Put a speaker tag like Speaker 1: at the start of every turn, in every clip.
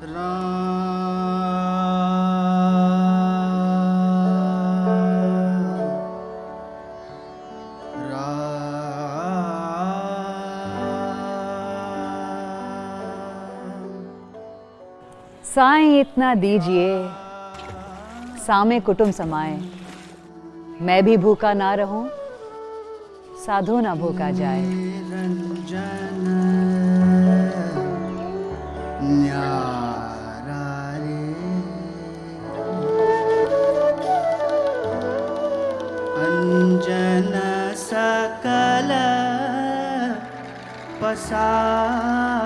Speaker 1: साएँ इतना दीजिए, सामे कुटुम समाए। मैं भी भूखा ना रहूँ, साधु ना भूखा जाए।
Speaker 2: अञ्जन basar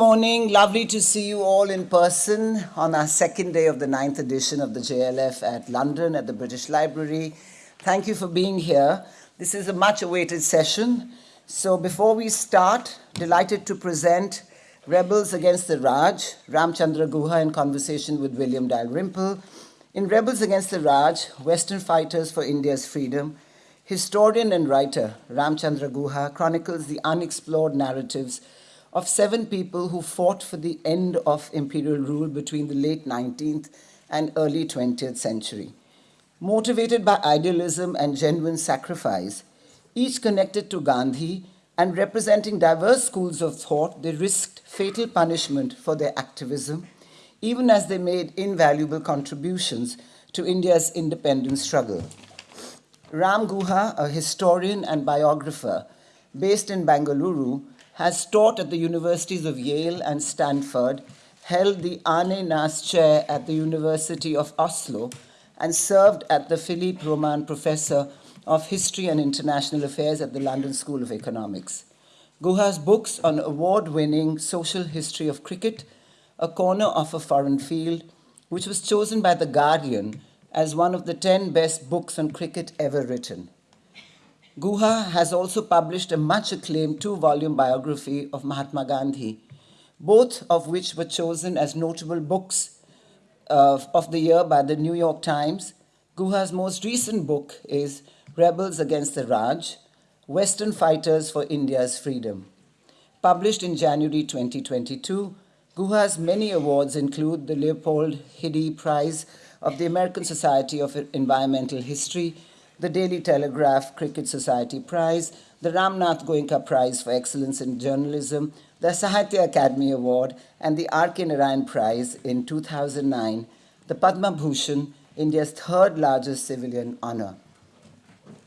Speaker 2: morning. Lovely to see you all in person on our second day of the ninth edition of the JLF at London at the British Library. Thank you for being here. This is a much awaited session. So, before we start, delighted to present Rebels Against the Raj, Ramchandra Guha in conversation with William Dalrymple. In Rebels Against the Raj, Western Fighters for India's Freedom, historian and writer Ramchandra Guha chronicles the unexplored narratives of seven people who fought for the end of imperial rule between the late 19th and early 20th century. Motivated by idealism and genuine sacrifice, each connected to Gandhi and representing diverse schools of thought, they risked fatal punishment for their activism, even as they made invaluable contributions to India's independence struggle. Ram Guha, a historian and biographer based in Bangalore, has taught at the universities of Yale and Stanford, held the Arne Næss Chair at the University of Oslo, and served as the Philippe Roman Professor of History and International Affairs at the London School of Economics. Guha's books on award winning social history of cricket, A Corner of a Foreign Field, which was chosen by The Guardian as one of the 10 best books on cricket ever written. Guha has also published a much acclaimed two volume biography of Mahatma Gandhi, both of which were chosen as notable books uh, of the year by the New York Times. Guha's most recent book is Rebels Against the Raj Western Fighters for India's Freedom. Published in January 2022, Guha's many awards include the Leopold Hiddy Prize of the American Society of Environmental History the Daily Telegraph Cricket Society Prize, the Ramnath Goenka Prize for Excellence in Journalism, the Sahitya Akademi Award, and the R.K. Narayan Prize in 2009, the Padma Bhushan, India's third largest civilian honor.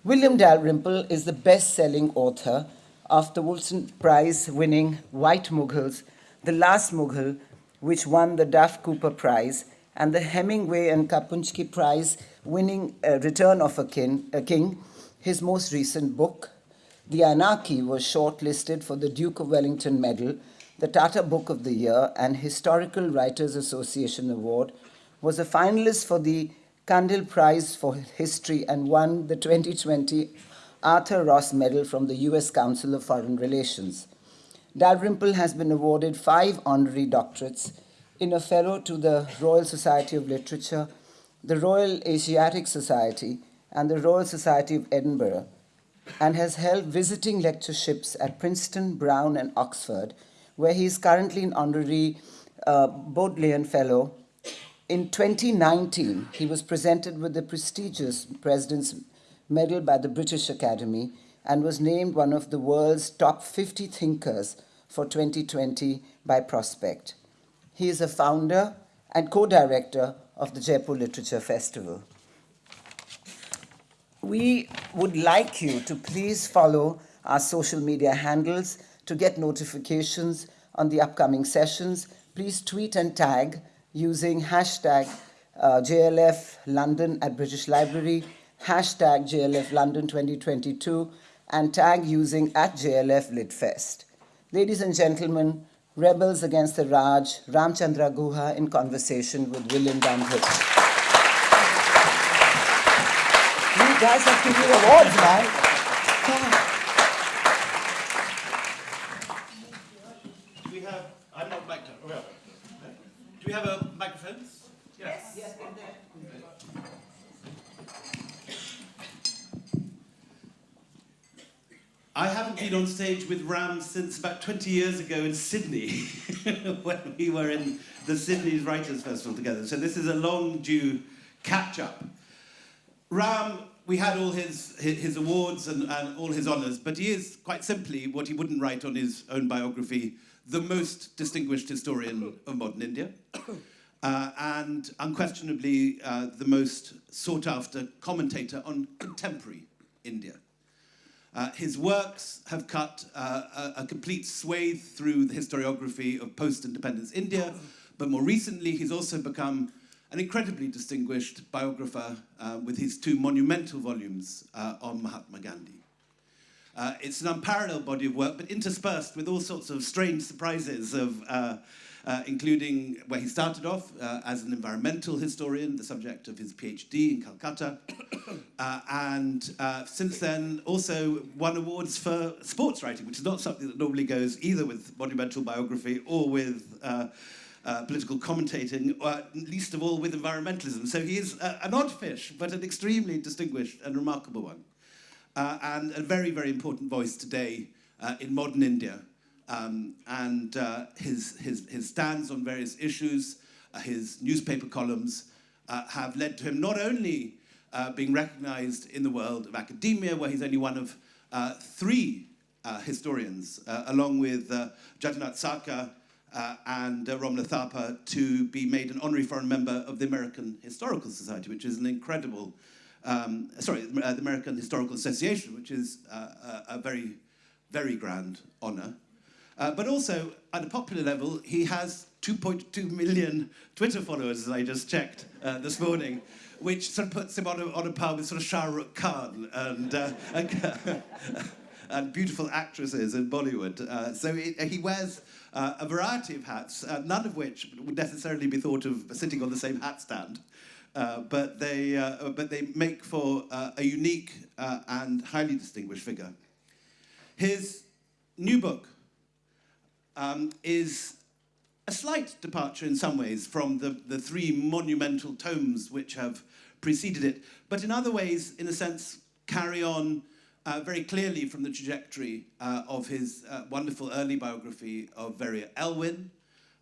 Speaker 2: William Dalrymple is the best selling author of the Wolfson Prize winning White Mughals, The Last Mughal, which won the Duff Cooper Prize, and the Hemingway and Kapuscinski Prize winning uh, Return of a King, a King, his most recent book. The Anarchy was shortlisted for the Duke of Wellington Medal, the Tata Book of the Year, and Historical Writers Association Award, was a finalist for the Cundill Prize for History and won the 2020 Arthur Ross Medal from the US Council of Foreign Relations. Dalrymple has been awarded five honorary doctorates in a fellow to the Royal Society of Literature, the Royal Asiatic Society, and the Royal Society of Edinburgh. and has held visiting lectureships at Princeton, Brown, and Oxford, where he is currently an honorary uh, Bodleian Fellow. In 2019, he was presented with the prestigious President's Medal by the British Academy and was named one of the world's top 50 thinkers for 2020 by Prospect. He is a founder and co-director of the Jaipur Literature Festival. We would like you to please follow our social media handles to get notifications on the upcoming sessions. Please tweet and tag using hashtag uh, JLF London at British Library, hashtag JLF London 2022, and tag using at JLF Litfest. Ladies and gentlemen, Rebels Against the Raj, Ramchandra Guha in conversation with William Dunham. You guys have to give awards, man.
Speaker 3: Do we have, I'm not back to, do we have a microphone? Yes. yes. I haven't been on stage with Ram since about 20 years ago in Sydney, when we were in the Sydney Writers' Festival together. So this is a long due catch up. Ram, we had all his, his, awards and, and all his honours, but he is, quite simply, what he wouldn't write on his own biography, the most distinguished historian of modern India. Uh, and unquestionably uh, the most sought after commentator on contemporary India. Uh, his works have cut uh, a, a, complete swathe through the historiography of post-independence India, but more recently he's also become an incredibly distinguished biographer uh, with his two monumental volumes uh, on Mahatma Gandhi. Uh, it's an unparalleled body of work, but interspersed with all sorts of strange surprises of uh, uh, including where he started off uh, as an environmental historian, the subject of his PhD in Calcutta, uh, and uh, since then also won awards for sports writing, which is not something that normally goes either with monumental biography or with uh, uh, political commentating, or least of all with environmentalism. So he is an odd fish, but an extremely distinguished and remarkable one. and a very, very important voice today in modern India, um, and uh, his, his, his stands on various issues, uh, his newspaper columns, uh, have led to him not only uh, being recognized in the world of academia, where he's only one of uh, three uh, historians, along with uh, Jadunath Sarkar and Romila Thapar, to be made an honorary foreign member of the American Historical Society, which is an incredible, um, sorry, the American Historical Association, which is a, a very, very grand honor. Uh, but also, at a popular level, he has 2.2 million Twitter followers, as I just checked uh, this morning, which sort of puts him on a, on a par with sort of Shah Rukh Khan and, uh, and, beautiful actresses in Bollywood. Uh, so he, he wears uh, a variety of hats, uh, none of which would necessarily be thought of sitting on the same hat stand. but, they, but they make for a unique and highly distinguished figure. His new book, um, is a slight departure in some ways from the, the three monumental tomes which have preceded it, but in other ways, in a sense, carry on uh, very clearly from the trajectory uh, of his uh, wonderful early biography of Verrier Elwin,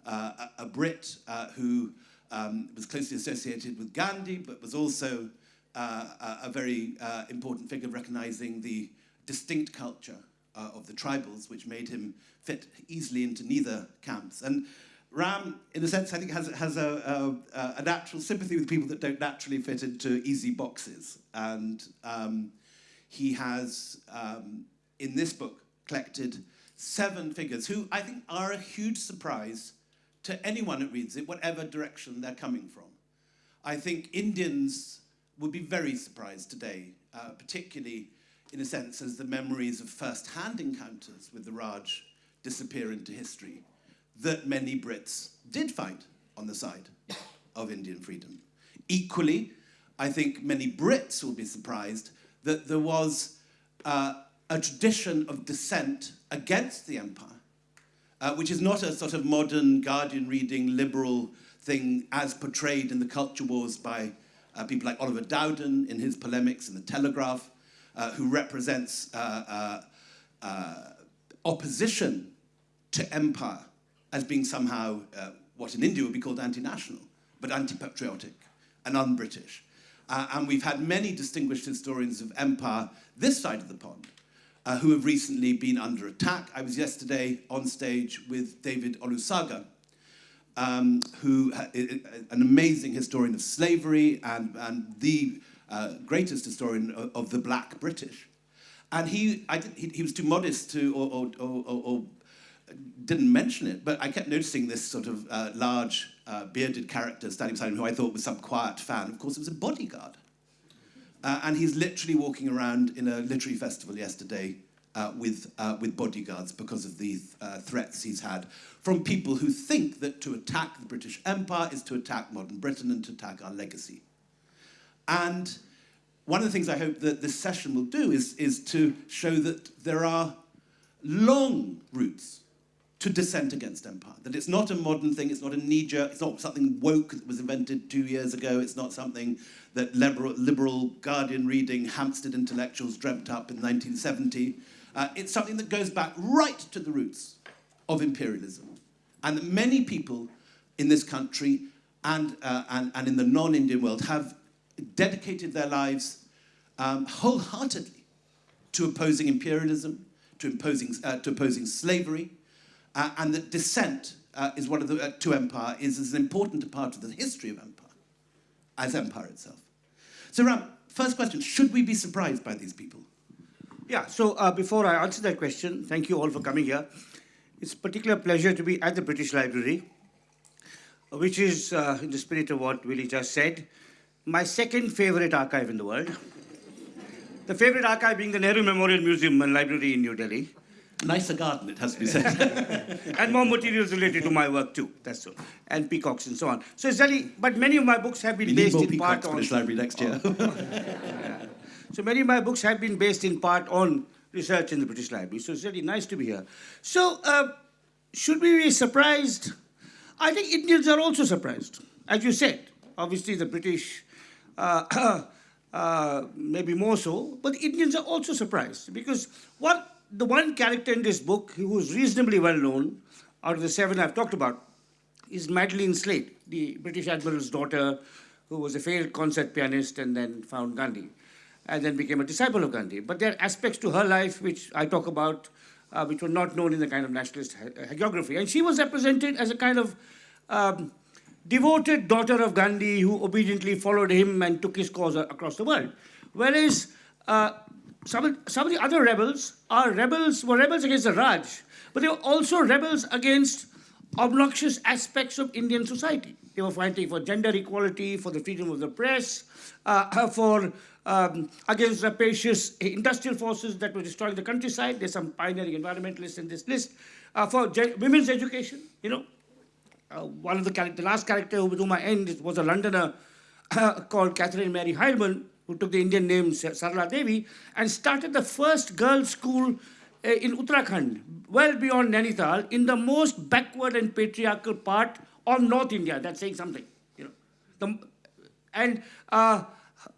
Speaker 3: uh, a, a, Brit uh, who um, was closely associated with Gandhi, but was also uh, a, a very important figure recognizing the distinct culture uh, of the tribals, which made him fit easily into neither camps. And Ram, in a sense, I think has, has a, a, a natural sympathy with people that don't naturally fit into easy boxes. And um, he has, um, in this book, collected seven figures who I think are a huge surprise to anyone that reads it, whatever direction they're coming from. I think Indians would be very surprised today, uh, particularly in a sense, as the memories of first-hand encounters with the Raj disappear into history, that many Brits did fight on the side of Indian freedom. Equally, I think many Brits will be surprised that there was uh, a tradition of dissent against the empire, uh, which is not a sort of modern Guardian reading liberal thing as portrayed in the culture wars by uh, people like Oliver Dowden in his polemics in The Telegraph, uh, who represents uh, uh, uh, opposition to empire as being somehow uh, what in India would be called anti-national, but anti-patriotic and un-British. Uh, and we've had many distinguished historians of empire this side of the pond uh, who have recently been under attack. I was yesterday on stage with David Olusoga, um, who is an amazing historian of slavery and, and the uh, greatest historian of, of, the black British. And he, I, he, he was too modest to, or, or, or, or, didn't mention it, but I kept noticing this sort of uh, large uh, bearded character standing beside him who I thought was some quiet fan. Of course, it was a bodyguard. Uh, and he's literally walking around in a literary festival yesterday uh, with, uh, with bodyguards because of the uh, threats he's had from people who think that to attack the British Empire is to attack modern Britain and to attack our legacy. And one of the things I hope that this session will do is, is to show that there are long routes to dissent against empire. That it's not a modern thing, it's not a knee-jerk, it's not something woke that was invented two years ago, it's not something that liberal, liberal Guardian reading Hampstead intellectuals dreamt up in 1970. Uh, it's something that goes back right to the roots of imperialism. And that many people in this country and, uh, and, and in the non-Indian world have dedicated their lives um, wholeheartedly to opposing imperialism, to, imposing, uh, to opposing slavery, uh, and that dissent uh, is one of the, uh, to empire is as important a part of the history of empire as empire itself. So Ram, first question, should we be surprised by these people?
Speaker 4: Yeah, so uh, before I answer that question, thank you all for coming here. It's a particular pleasure to be at the British Library, which is, uh, in the spirit of what Willie just said, my second favorite archive in the world. The favorite archive being the Nehru Memorial Museum and Library in New Delhi.
Speaker 3: Nicer garden, it has to be said.
Speaker 4: and more materials related to my work too, that's all. And peacocks and so on. So it's really, but many of my books have been
Speaker 3: we
Speaker 4: based
Speaker 3: in
Speaker 4: part
Speaker 3: on... British Library next year.
Speaker 4: yeah. So many of my books have been based in part on research in the British Library. So it's really nice to be here. So uh, should we be surprised? I think Indians are also surprised. As you said, obviously the British maybe more so, but Indians are also surprised because what the one character in this book who is reasonably well known out of the seven I've talked about is Madeline Slade, the British Admiral's daughter who was a failed concert pianist and then found Gandhi and then became a disciple of Gandhi. But there are aspects to her life which I talk about uh, which were not known in the kind of nationalist hagiography. And she was represented as a kind of um, devoted daughter of Gandhi who obediently followed him and took his cause across the world. Whereas uh, some, some of the other rebels are rebels, were rebels against the Raj, but they were also rebels against obnoxious aspects of Indian society. They were fighting for gender equality, for the freedom of the press, uh, for um, against rapacious industrial forces that were destroying the countryside. There's some pioneering environmentalists in this list. Uh, for women's education, you know, uh, one of the, the last character with whom I end was a Londoner called Catherine Mary Heilemann, who took the Indian name Sarla Devi, and started the first girls' school uh, in Uttarakhand, well beyond Nainital, in the most backward and patriarchal part of North India. That's saying something, you know. The, and uh,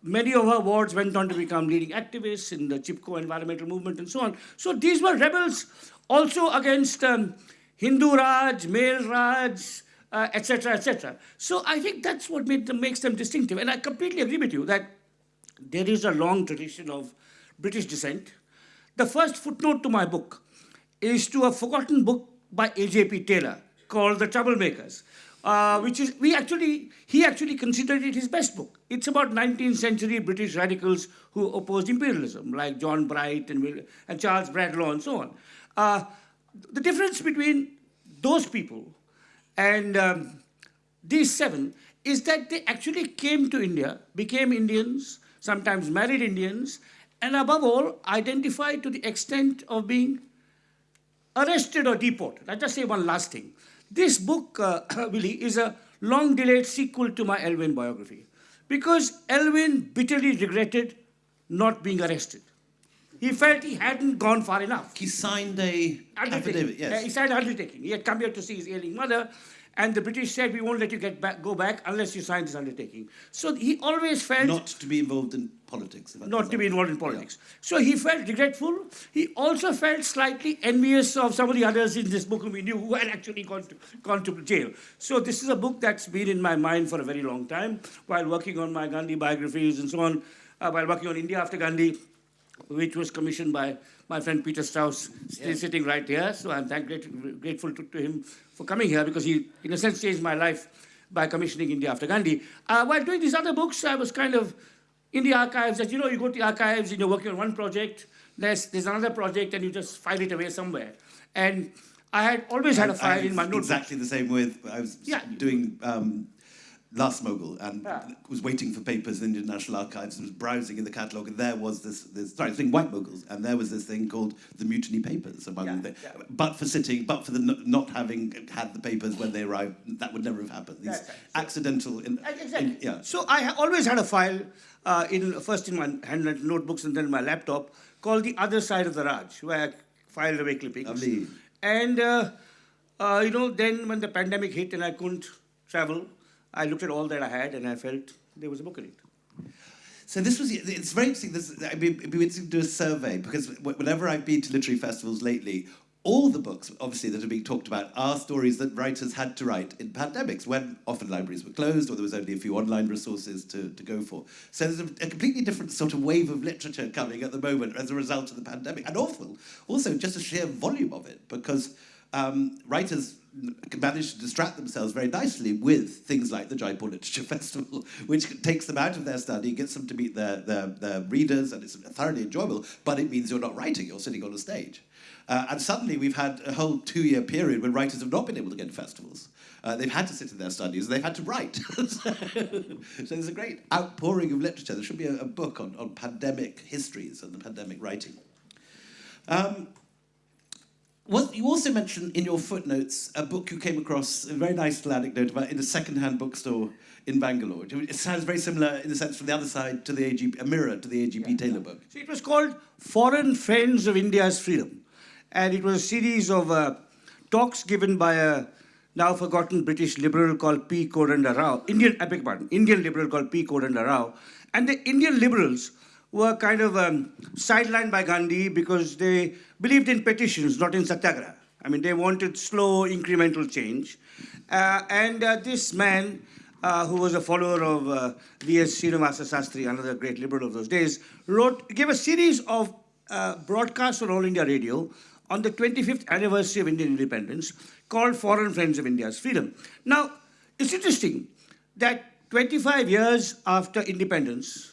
Speaker 4: many of her wards went on to become leading activists in the Chipko environmental movement and so on. So these were rebels also against um, Hindu Raj, male Raj, etc., uh, etc. Et so I think that's what makes them distinctive. And I completely agree with you that there is a long tradition of British dissent. The first footnote to my book is to a forgotten book by A.J.P. Taylor called The Troublemakers, uh, which is, we actually, he actually considered it his best book. It's about 19th century British radicals who opposed imperialism, like John Bright and, and Charles Bradlaugh and so on. Uh, the difference between those people and um, these seven is that they actually came to India, became Indians, sometimes married Indians, and above all, identified to the extent of being arrested or deported. I'll just say one last thing. This book, uh, Willie, is a long-delayed sequel to my Elwin biography because Elwin bitterly regretted not being arrested. He felt he hadn't gone far enough.
Speaker 3: He signed a affidavit, yes.
Speaker 4: Uh, he signed an undertaking. He had come here to see his ailing mother, And the British said, we won't let you get back, go back unless you sign this undertaking. So he always felt
Speaker 3: Not to be involved in politics.
Speaker 4: not to be involved in politics. So he felt regretful. He also felt slightly envious of some of the others in this book whom we knew who had actually gone to, gone to jail. So this is a book that's been in my mind for a very long time while working on my Gandhi biographies and so on, uh, while working on India after Gandhi, which was commissioned by my friend Peter Strauss, still sitting right here. So I'm thank, grat- grateful to, to him for coming here because he, in a sense, changed my life by commissioning India after Gandhi. Uh, while doing these other books, I was kind of in the archives. As you know, you go to the archives and you're working on one project, there's, there's another project, and you just file it away somewhere. And I had always had a file
Speaker 3: I-
Speaker 4: in my notebook.
Speaker 3: Exactly the same with, I was
Speaker 4: Yeah.
Speaker 3: doing um, Last Mughal and
Speaker 4: Yeah.
Speaker 3: was waiting for papers in the Indian National Archives and was browsing in the catalogue and there was this, this sorry, I was doing White Mughals and there was this thing called the Mutiny Papers among
Speaker 4: Yeah,
Speaker 3: the,
Speaker 4: yeah.
Speaker 3: but for sitting, but for the not having had the papers when they arrived, that would never have happened. These
Speaker 4: right.
Speaker 3: accidental, in,
Speaker 4: Exactly.
Speaker 3: in- yeah.
Speaker 4: So I always had a file uh, in first in my handwritten notebooks and then my laptop called the other side of the Raj, where I filed away clippings.
Speaker 3: Lovely.
Speaker 4: And uh, uh, you know, then when the pandemic hit and I couldn't travel, I looked at all that I had and I felt there was a book in it.
Speaker 3: So this was, it's very interesting, this, it'd, be, it'd be interesting to do a survey, because whenever I've been to literary festivals lately, all the books, obviously, that are being talked about are stories that writers had to write in pandemics, when often libraries were closed or there was only a few online resources to, to go for. So there's a, a completely different sort of wave of literature coming at the moment as a result of the pandemic. And awful, also just a sheer volume of it, because um, writers manage to distract themselves very nicely with things like the Jaipur Literature Festival, which takes them out of their study, gets them to meet their, their, their readers, and it's thoroughly enjoyable, but it means you're not writing, you're sitting on a stage. Uh, and suddenly we've had a whole two-year period when writers have not been able to get to festivals. Uh, they've had to sit in their studies, they've had to write. so there's a great outpouring of literature. There should be a, a book on, on pandemic histories and the pandemic writing. Um, you also mentioned in your footnotes a book you came across, a very nice little anecdote about in a second-hand bookstore in Bangalore. It sounds very similar in the sense from the other side to the A.J.P., a mirror to the A.J.P. Taylor book.
Speaker 4: So it was called Foreign Friends of India's Freedom. And it was a series of uh, talks given by a now forgotten British liberal called P. Kodanda Rao, Indian, I beg pardon, Indian liberal called P. Kodanda Rao. And the Indian liberals were kind of um, sidelined by Gandhi because they believed in petitions, not in satyagraha. I mean, they wanted slow, incremental change. Uh, and uh, this man, uh, who was a follower of uh, V.S. Srinivasa Sastry, another great liberal of those days, wrote, gave a series of uh, broadcasts on All India Radio on the 25th anniversary of Indian independence called Foreign Friends of India's Freedom. Now, it's interesting that 25 years after independence,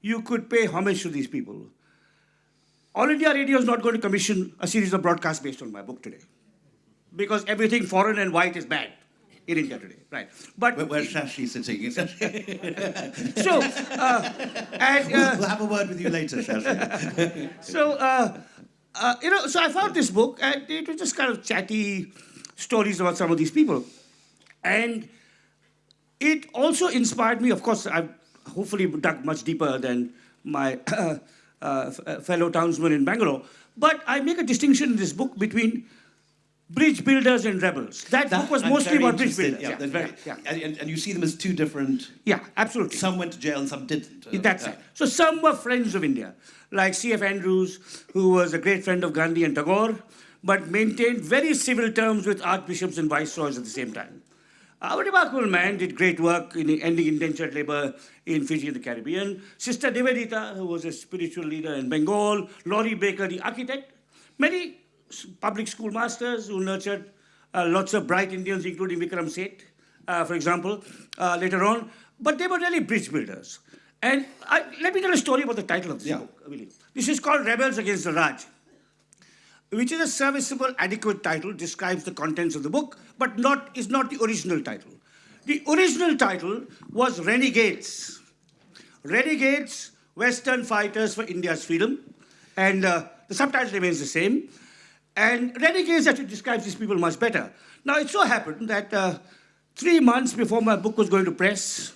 Speaker 4: you could pay homage to these people. All India Radio is not going to commission a series of broadcasts based on my book today. Because everything foreign and white is bad in India today, right? But
Speaker 3: Where, where's Shashi sitting?
Speaker 4: so, uh, and uh,
Speaker 3: we'll have a word with you later, Shashi.
Speaker 4: so uh, uh, you know, so I found this book, and it was just kind of chatty stories about some of these people, and it also inspired me. Of course, I've hopefully dug much deeper than my uh, uh, fellow townsmen in Bangalore, but I make a distinction in this book between bridge builders and rebels. That, book was
Speaker 3: I'm
Speaker 4: mostly about bridge builders.
Speaker 3: Yeah, there's very,
Speaker 4: yeah, yeah.
Speaker 3: And, and you see them as two different.
Speaker 4: Yeah, absolutely.
Speaker 3: Some went to jail and some didn't. Uh,
Speaker 4: That's
Speaker 3: yeah.
Speaker 4: it. So some were friends of India, like C.F. Andrews, who was a great friend of Gandhi and Tagore, but maintained very civil terms with archbishops and viceroys at the same time. A remarkable man did great work in ending indentured labor in Fiji and the Caribbean. Sister Nivedita, who was a spiritual leader in Bengal. Laurie Baker, the architect. Many public school masters who nurtured uh, lots of bright Indians, including Vikram Seth, uh, for example, uh, later on. But they were really bridge builders. And I, let me tell a story about the title of this
Speaker 3: Yeah.
Speaker 4: book, Willie. This is called Rebels Against the Raj which is a serviceable, adequate title, describes the contents of the book, but not is not the original title. The original title was Renegades. Renegades, Western Fighters for India's Freedom, and uh, the subtitle remains the same. And Renegades actually describes these people much better. Now, it so happened that uh, three months before my book was going to press,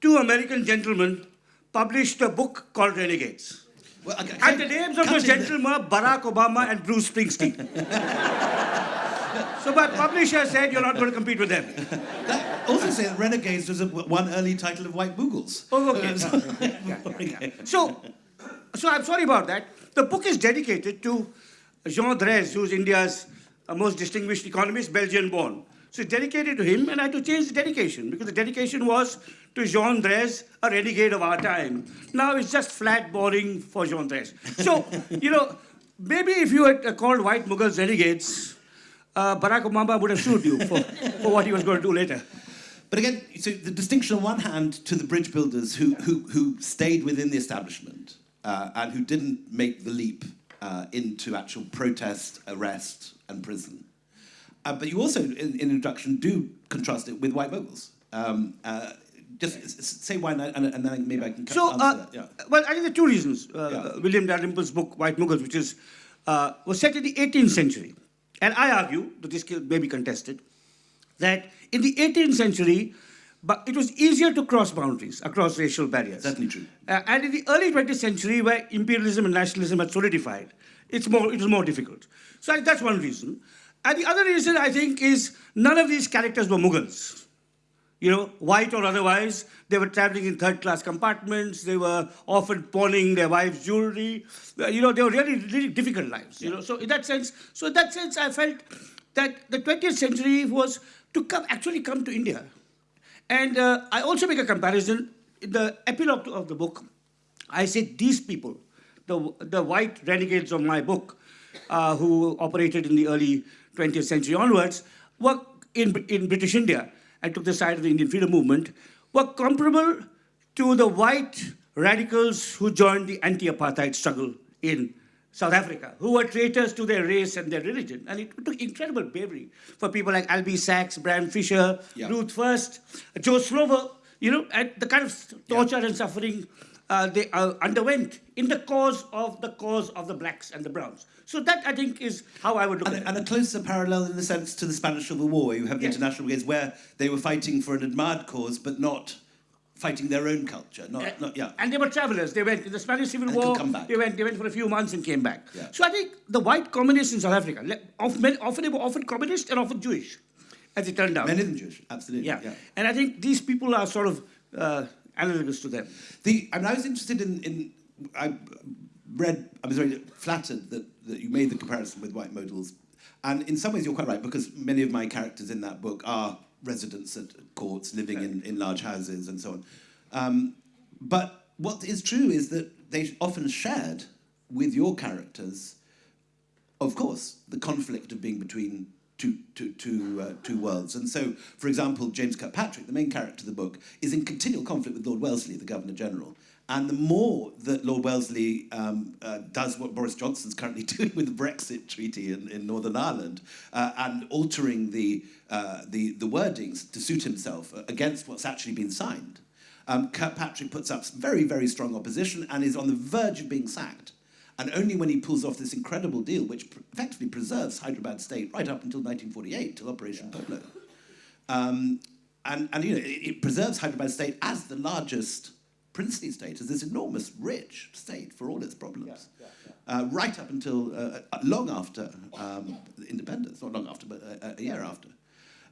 Speaker 4: two American gentlemen published a book called Renegades.
Speaker 3: Well, okay,
Speaker 4: And the names of those gentlemen are Barack Obama and Bruce Springsteen. but publisher said you're not going to compete with them.
Speaker 3: That also that Renegades was a, one early title of White Mughals.
Speaker 4: Oh, okay. So, so I'm sorry about that. The book is dedicated to Jean Drèze, who's India's uh, most distinguished economist, Belgian-born. So it's dedicated to him, and I had to change the dedication because the dedication was to Jean Drèze, a renegade of our time. Now it's just flat boring for Jean Drèze. So, you know, maybe if you had uh, called white Mughals renegades, uh, Barack Obama would have sued you for, for what he was going to do later.
Speaker 3: But again, so the distinction on one hand to the bridge builders who, who, who stayed within the establishment uh, and who didn't make the leap uh, into actual protest, arrest, and prison. Uh, but you also, in, in introduction, do contrast it with white Mughals. Um, uh, just say why, and, and then maybe I can
Speaker 4: So, uh.
Speaker 3: Yeah.
Speaker 4: well, I think there are two reasons. Uh,
Speaker 3: Yeah.
Speaker 4: William Dalrymple's book, White Mughals, which is, uh, was set in the 18th century. And I argue, that this may be contested, that in the 18th century, but it was easier to cross boundaries, across racial barriers.
Speaker 3: Certainly true.
Speaker 4: Uh, and in the early 20th century, where imperialism and nationalism had solidified, it's more, it was more difficult. So I that's one reason. And the other reason, I think, is none of these characters were Mughals you know, white or otherwise. They were traveling in third class compartments. They were often pawning their wives' jewelry. Uh, You know, they were really, really difficult lives. You know, so in that sense, so in that sense, I felt that the 20th century was to come actually come to India. And uh, I also make a comparison in the epilogue of the book. I said these people, the, the white renegades of my book, uh, who operated in the early 20th century onwards, were in, in British India and took the side of the Indian freedom movement, were comparable to the white radicals who joined the anti-apartheid struggle in South Africa, who were traitors to their race and their religion. And it took incredible bravery for people like Albie Sachs, Bram Fischer,
Speaker 3: Yeah.
Speaker 4: Ruth First, Joe Slovo, you know, and the kind of torture and suffering uh, they uh, underwent in the cause of the cause of the blacks and the browns. So that I think is how I would look
Speaker 3: And,
Speaker 4: at it.
Speaker 3: and a closer parallel in the sense to the Spanish Civil War, you have the
Speaker 4: Yes.
Speaker 3: international brigades where they were fighting for an admired cause, but not fighting their own culture. Not,
Speaker 4: Uh,
Speaker 3: not yeah.
Speaker 4: And they were travelers. They went in the Spanish Civil
Speaker 3: And
Speaker 4: War.
Speaker 3: come back.
Speaker 4: They went. They went for a few months and came back.
Speaker 3: Yeah.
Speaker 4: So I think the white communists in South Africa, often, often they were often communist and often Jewish, as it turned out.
Speaker 3: Many of them Jewish, absolutely.
Speaker 4: yeah.
Speaker 3: yeah.
Speaker 4: And I think these people are sort of uh, analogous to them.
Speaker 3: The, I mean, I was interested in, in I read, I was very flattered that, that you made the comparison with white Mughals. And in some ways, you're quite right, because many of my characters in that book are residents at courts, living in, in large houses and so on. Um, but what is true is that they often shared with your characters, of course, the conflict of being between two, two, two, uh, two worlds. And so, for example, James Kirkpatrick, the main character of the book, is in continual conflict with Lord Wellesley, the Governor General. And the more that Lord Wellesley um, uh, does what Boris Johnson's currently doing with the Brexit Treaty in, in Northern Ireland uh, and altering the, uh, the, the wordings to suit himself against what's actually been signed, um, Kirkpatrick puts up very, very strong opposition and is on the verge of being sacked. And only when he pulls off this incredible deal, which effectively preserves Hyderabad state right up until 1948, till Operation Polo. Um, and, and you know, it, it preserves Hyderabad state as the largest princely state, as this enormous, rich state for all its problems. Uh, right up until uh, uh, long after um, independence, not long after, but a, a year after.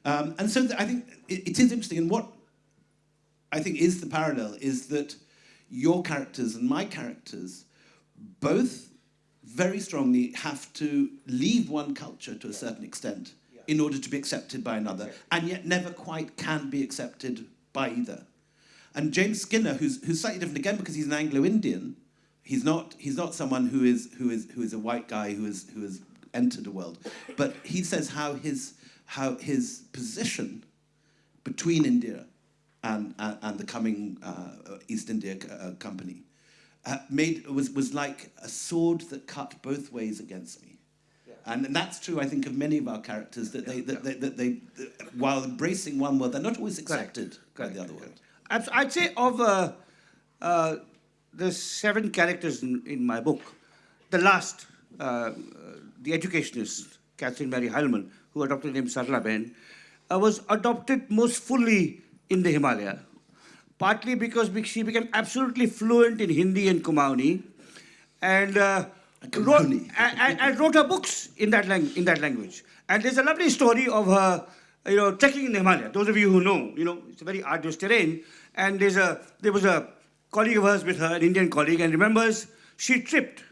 Speaker 3: Um, and so I think it, it is interesting, and what I think is the parallel is that your characters and my characters both very strongly have to leave one culture to a certain extent in order to be accepted by another, and yet never quite can be accepted by either. And James Skinner, who's, who's slightly different again because he's an Anglo-Indian, he's not, he's not someone who is, who, is, who is a white guy who, is, who has entered the world, but he says how his, how his position between India and, and, and the coming uh, East India uh, Company uh, made, was, was like a sword that cut both ways against me. And, and that's true, I think, of many of our characters, that they, that, they, that they, that while embracing one world, they're not always accepted by the other world.
Speaker 4: I'd say of uh, uh, the seven characters in, in my book, the last, uh, uh, the educationist, Catherine Mary Heilemann, who adopted the name Sarala Behn, uh, was adopted most fully in the Himalaya, partly because she became absolutely fluent in Hindi and Kumaoni, and uh, wrote,
Speaker 3: Kumaoni.
Speaker 4: and, and- and wrote her books in that, lang- in that language. And there's a lovely story of her, you know, trekking in the Himalaya. Those of you who know, you know, it's a very arduous terrain. And there's a, there was a colleague of hers with her, an Indian colleague, and remembers she tripped.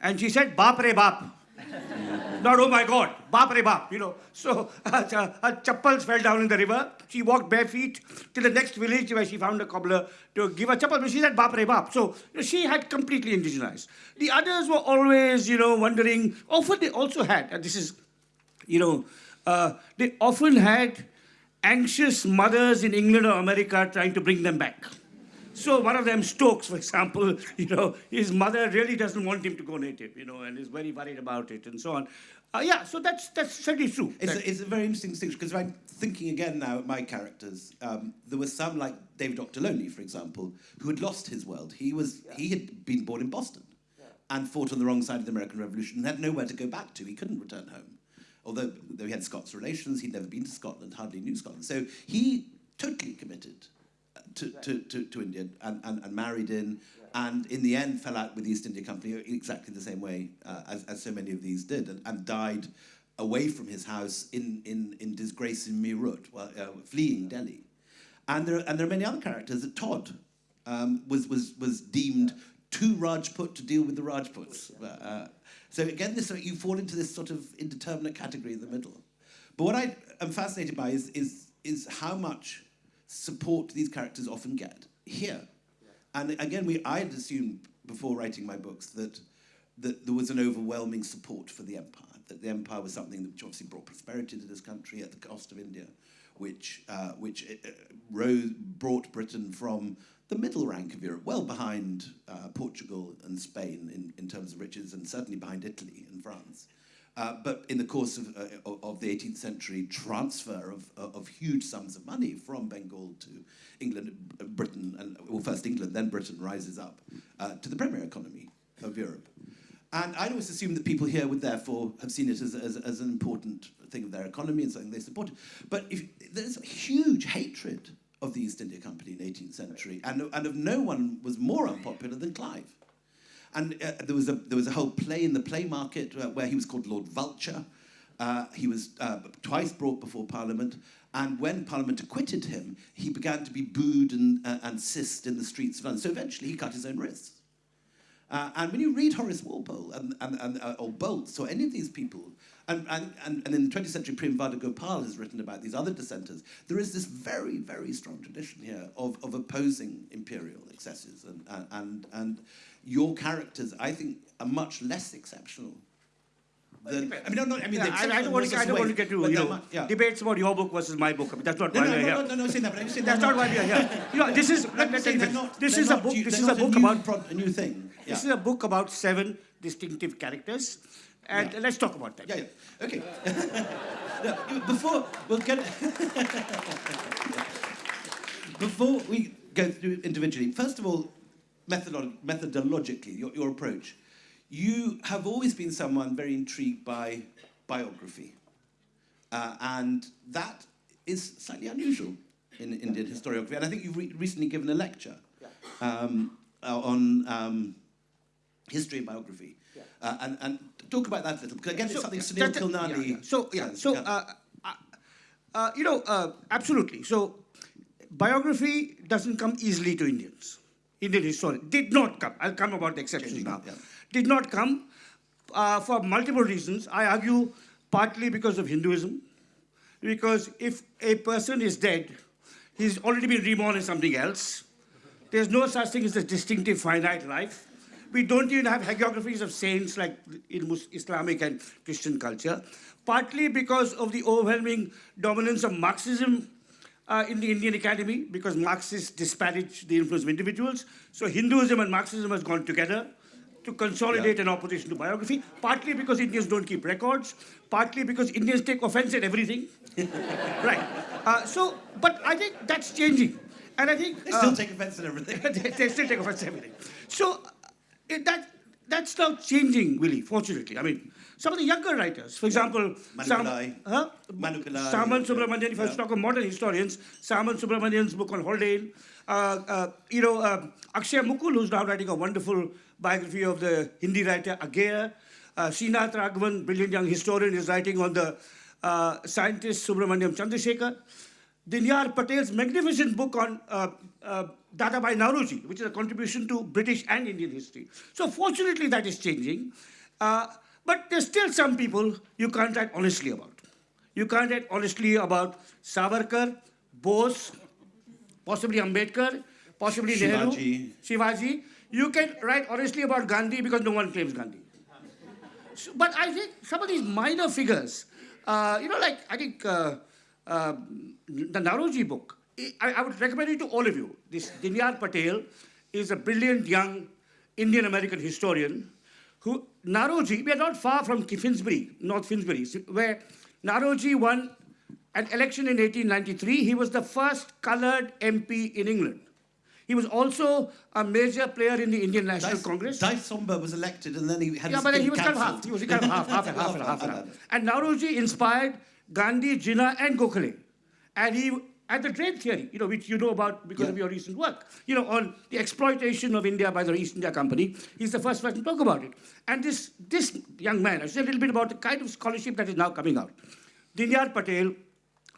Speaker 4: And she said, Baap re. Not, oh my God, baap re you know. So uh, her chappals fell down in the river. She walked bare feet to the next village where she found a cobbler to give her chappal. But she said baap re. So you know, she had completely indigenized. The others were always, you know, wondering. Often they also had, and this is, you know, uh, they often had anxious mothers in England or America trying to bring them back. So one of them, Stokes, for example, you know, his mother really doesn't want him to go native, you know, and is very worried about it and so on. Uh, yeah, so that's that's certainly true.
Speaker 3: It's,
Speaker 4: That-
Speaker 3: a, it's a very interesting distinction because I'm thinking again now at my characters. Um, there were some like David Ochterlony, for example, who had lost his world. He was he had been born in Boston and fought on the wrong side of the American Revolution and had nowhere to go back to. He couldn't return home. Although, though he had Scots relations, he'd never been to Scotland, hardly knew Scotland. So he totally committed uh, to, to, to, to India and, and, and married in, and in the end fell out with the East India Company exactly the same way uh, as, as so many of these did, and, and died away from his house in, in, in disgrace in Meerut, well, uh, fleeing Delhi. And there, and there are many other characters. That Tod um, was, was, was deemed too Rajput to deal with the Rajputs. Uh, so again, this you fall into this sort of indeterminate category in the middle. But what I am fascinated by is, is, is how much support these characters often get here. And again, we, I had assumed before writing my books that, that there was an overwhelming support for the empire, that the empire was something which obviously brought prosperity to this country at the cost of India, which, uh, which uh, rose, brought Britain from the middle rank of Europe, well behind uh, Portugal and Spain in, in terms of riches, and certainly behind Italy and France. Uh, but in the course of, uh, of- the 18th century, transfer of, of huge sums of money from Bengal to England, uh, Britain, and well, first England, then Britain rises up uh, to the premier economy of Europe. And I'd always assumed that people here would therefore have seen it as, as, as an important thing of their economy and something they supported. But if, there's huge hatred of the East India Company in the 18th century, and, and of no one was more unpopular than Clive. And uh, there, was a, there was a whole play in the play market uh, where he was called Lord Vulture. Uh, he was uh, twice brought before Parliament, and when Parliament acquitted him, he began to be booed and, uh, and sissed in the streets of London. So eventually he cut his own wrists. Uh, and when you read Horace Walpole and, and, and, or Bolts or any of these people, and, and, and, and in the 20th century, Prem Gopal has written about these other dissenters, there is this very, very strong tradition here of, of opposing imperial excesses. And, and, and, your characters, I think, are much less exceptional. Than, I mean, no, no, I mean,
Speaker 4: Yeah, I, I don't want to, I don't want to get to you know,
Speaker 3: mu- yeah.
Speaker 4: debates about your book versus my book. I mean, that's not
Speaker 3: No,
Speaker 4: why
Speaker 3: no,
Speaker 4: we're
Speaker 3: no,
Speaker 4: here.
Speaker 3: no, no, no, saying that, but I'm saying
Speaker 4: That's not why we're here. You know, this is let, let,
Speaker 3: saying
Speaker 4: let,
Speaker 3: they're not-
Speaker 4: this is a book. This is a book about
Speaker 3: a new thing. Yeah.
Speaker 4: this is a book about seven distinctive characters, and
Speaker 3: Yeah.
Speaker 4: let's talk about that.
Speaker 3: Yeah, yeah. Okay. No, before we'll get before we go through individually, first of all, methodolo- methodologically, your, your approach. You have always been someone very intrigued by biography, uh, and that is slightly unusual in Indian historiography. And I think you've re- recently given a lecture um, uh, on um, history and biography. Uh, and, and talk about that a little, because again, it's something
Speaker 4: So,
Speaker 3: Sunil
Speaker 4: that-
Speaker 3: Khilnani
Speaker 4: yeah, yeah. So yeah,
Speaker 3: says.
Speaker 4: so
Speaker 3: Yeah.
Speaker 4: uh, uh, uh, you know, uh, absolutely. So biography doesn't come easily to Indians. Indian history did not come. I'll come about the exceptions now.
Speaker 3: yeah.
Speaker 4: Did not come uh, for multiple reasons. I argue partly because of Hinduism, because if a person is dead, he's already been reborn in something else. There's no such thing as a distinctive finite life. We don't even have hagiographies of saints like in Islamic and Christian culture, partly because of the overwhelming dominance of Marxism uh, in the Indian academy, because Marxists disparage the influence of individuals. So Hinduism and Marxism has gone together to consolidate an opposition to biography, partly because Indians don't keep records, partly because Indians take offense at everything. right. Uh, so, but I think that's changing. And I think
Speaker 3: They
Speaker 4: uh,
Speaker 3: still take offense at everything.
Speaker 4: they, they still take offense to everything. So uh, it, that that's now changing, really. Fortunately, I mean, some of the younger writers, for example,
Speaker 3: Manu
Speaker 4: Sam, huh?
Speaker 3: Manu
Speaker 4: Saman. Subramanian. If I
Speaker 3: Yeah.
Speaker 4: talk of modern historians, Samanth Subramanian's book on Haldane. Uh, uh, you know, uh, Akshay Mukul, who's now writing a wonderful biography of the Hindi writer Agyeya. Uh, Srinath Raghavan, brilliant young historian, is writing on the uh, scientist Subrahmanyan Chandrasekhar. Dinyar Patel's magnificent book on uh, Dadabhai Naoroji, which is a contribution to British and Indian history. So fortunately, that is changing. Uh, but there's still some people you can't write honestly about. You can't write honestly about Savarkar, Bose, possibly Ambedkar, possibly Nehru,
Speaker 3: Shivaji.
Speaker 4: Shivaji. You can write honestly about Gandhi because no one claims Gandhi. So, but I think some of these minor figures, uh, you know, like I think uh, uh, the Naoroji book, I, I would recommend it to all of you. This Dinyar Patel is a brilliant young Indian American historian who, Naoroji, we are not far from Finsbury, North Finsbury, where Naoroji won an election in 1893. He was the first colored MP in England. He was also a major player in the Indian National
Speaker 3: Dice,
Speaker 4: Congress.
Speaker 3: Dice Somba was elected and then he had
Speaker 4: Yeah,
Speaker 3: his
Speaker 4: but he was kind of
Speaker 3: cancelled.
Speaker 4: half. He was kind of half, half and half and half and half. And Naoroji inspired Gandhi, Jinnah, and Gokhale. And he and the trade theory, you know, which you know about because of your recent work, you know, on the exploitation of India by the East India Company. He's the first person to talk about it. And this this young man, I say a little bit about the kind of scholarship that is now coming out. Dinyar Patel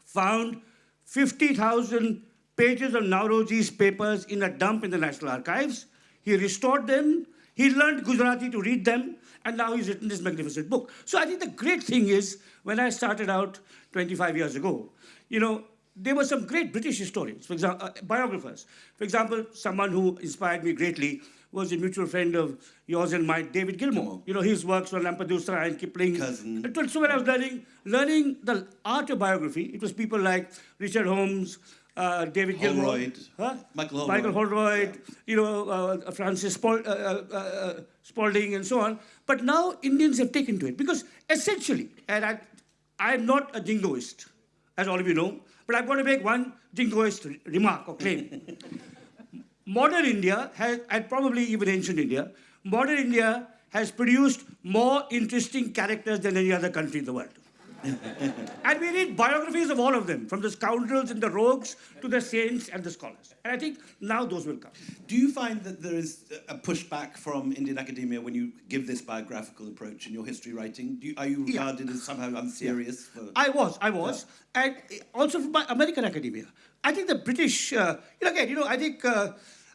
Speaker 4: found 50,000 pages of Naoroji's papers in a dump in the National Archives. He restored them. He learned Gujarati to read them. And now he's written this magnificent book. So I think the great thing is, when I started out 25 years ago, you know, there were some great British historians, for example, uh, biographers. For example, someone who inspired me greatly was a mutual friend of yours and mine, David Gilmour. You know, his works on Lampedusa and Kipling.
Speaker 3: Cousin.
Speaker 4: So when I was learning, learning the art of biography, it was people like Richard Holmes, uh, David Gilmour,
Speaker 3: Holroyd.
Speaker 4: huh?
Speaker 3: Michael Holroyd.
Speaker 4: Michael Holroyd, you know, uh, Frances Spal- uh, uh, uh, Spalding, and so on. But now Indians have taken to it because essentially, and I, I'm not a jingoist, as all of you know, but I'm going to make one jingoist remark or claim. modern India has, and probably even ancient India, modern India has produced more interesting characters than any other country in the world. and we read biographies of all of them, from the scoundrels and the rogues to the saints and the scholars. And I think now those will come.
Speaker 3: Do you find that there is a pushback from Indian academia when you give this biographical approach in your history writing? Do you, are you
Speaker 4: Yeah.
Speaker 3: regarded as somehow unserious? For,
Speaker 4: I was, I was, and also from my American academia. I think the British, uh, you know, again, you know, I think, uh,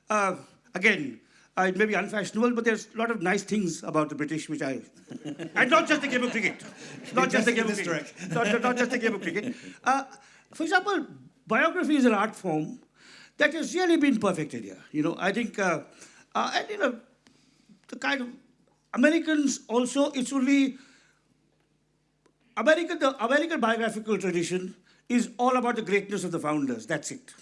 Speaker 4: uh, again, uh, it may be unfashionable, but there's a lot of nice things about the British which I, and not just the game of cricket, not just the game of cricket, not, not just the game of cricket. Uh, for example, biography is an art form that has really been perfected here. You know, I think, uh, uh, and you know, the kind of Americans also, it's only American, the American biographical tradition is all about the greatness of the founders. That's it.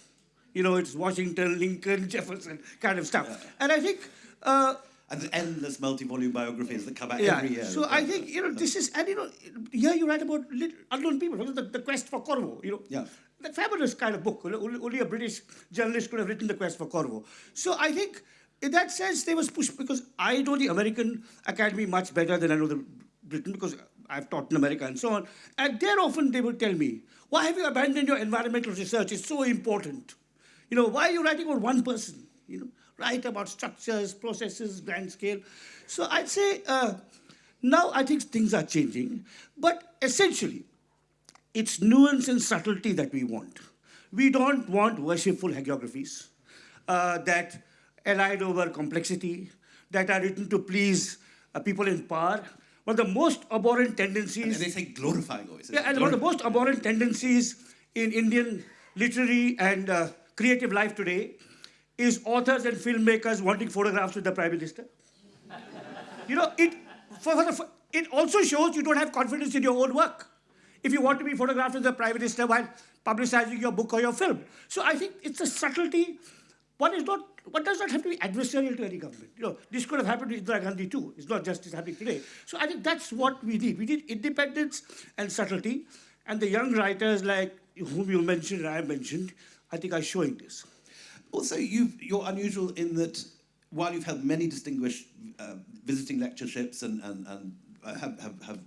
Speaker 4: You know, it's Washington, Lincoln, Jefferson kind of stuff. And I think, uh,
Speaker 3: and the endless multi-volume biographies that come out
Speaker 4: yeah.
Speaker 3: every year.
Speaker 4: So I think you know this is, and you know, here you write about lit- unknown people. The, the Quest for Corvo. You know,
Speaker 3: Yeah.
Speaker 4: the fabulous kind of book. Only, only a British journalist could have written The Quest for Corvo. So I think, in that sense, they was pushed because I know the American Academy much better than I know the Britain because I've taught in America and so on. And there often they would tell me, "Why have you abandoned your environmental research? It's so important. You know, why are you writing about one person? You know, write about structures, processes, grand scale." So I'd say uh, now I think things are changing, but essentially, it's nuance and subtlety that we want. We don't want worshipful hagiographies uh, that elide over complexity, that are written to please uh, people in power. One of the most abhorrent
Speaker 3: and
Speaker 4: tendencies.
Speaker 3: they say glorifying always.
Speaker 4: Yeah, and one of the most abhorrent tendencies in Indian literary and uh, creative life today is authors and filmmakers wanting photographs with the Prime Minister. You know, it, for, for the, for, it also shows you don't have confidence in your own work. If you want to be photographed with the Prime Minister while publicizing your book or your film. So I think it's a subtlety. One is not, one does not have to be adversarial to any government. You know, this could have happened to Indira Gandhi too. It's not just happening today. So I think that's what we did. We did independence and subtlety. And the young writers like whom you mentioned and I mentioned, I think are showing this.
Speaker 3: Also, you're unusual in that while you've held many distinguished uh, visiting lectureships and, and, and uh, have, have, have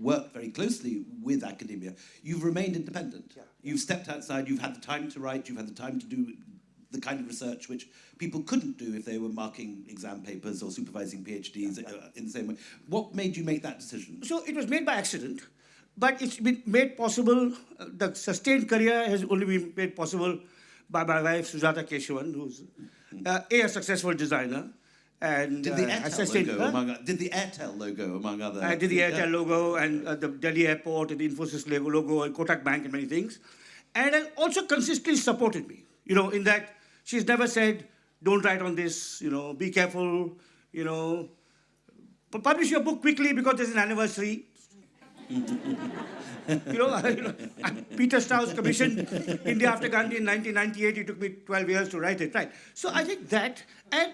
Speaker 3: worked very closely with academia, you've remained independent.
Speaker 4: Yeah.
Speaker 3: You've stepped outside, you've had the time to write, you've had the time to do the kind of research which people couldn't do if they were marking exam papers or supervising PhDs uh, in the same way. What made you make that decision?
Speaker 4: So it was made by accident, but it's been made possible. Uh, the sustained career has only been made possible by my wife Sujata Keshavan, who's uh, a, successful designer. And
Speaker 3: Did the
Speaker 4: uh,
Speaker 3: Airtel logo, among, did the Airtel logo, among other...
Speaker 4: I did the Airtel
Speaker 3: Yeah.
Speaker 4: logo and uh, the Delhi airport and the Infosys logo, logo and Kotak Bank and many things. And also consistently supported me, you know, in that she's never said, don't write on this, you know, be careful, you know, publish your book quickly because there's an anniversary. You know, you know, Peter Straus commissioned India after Gandhi in 1998. It took me 12 years to write it, right? So I think that, and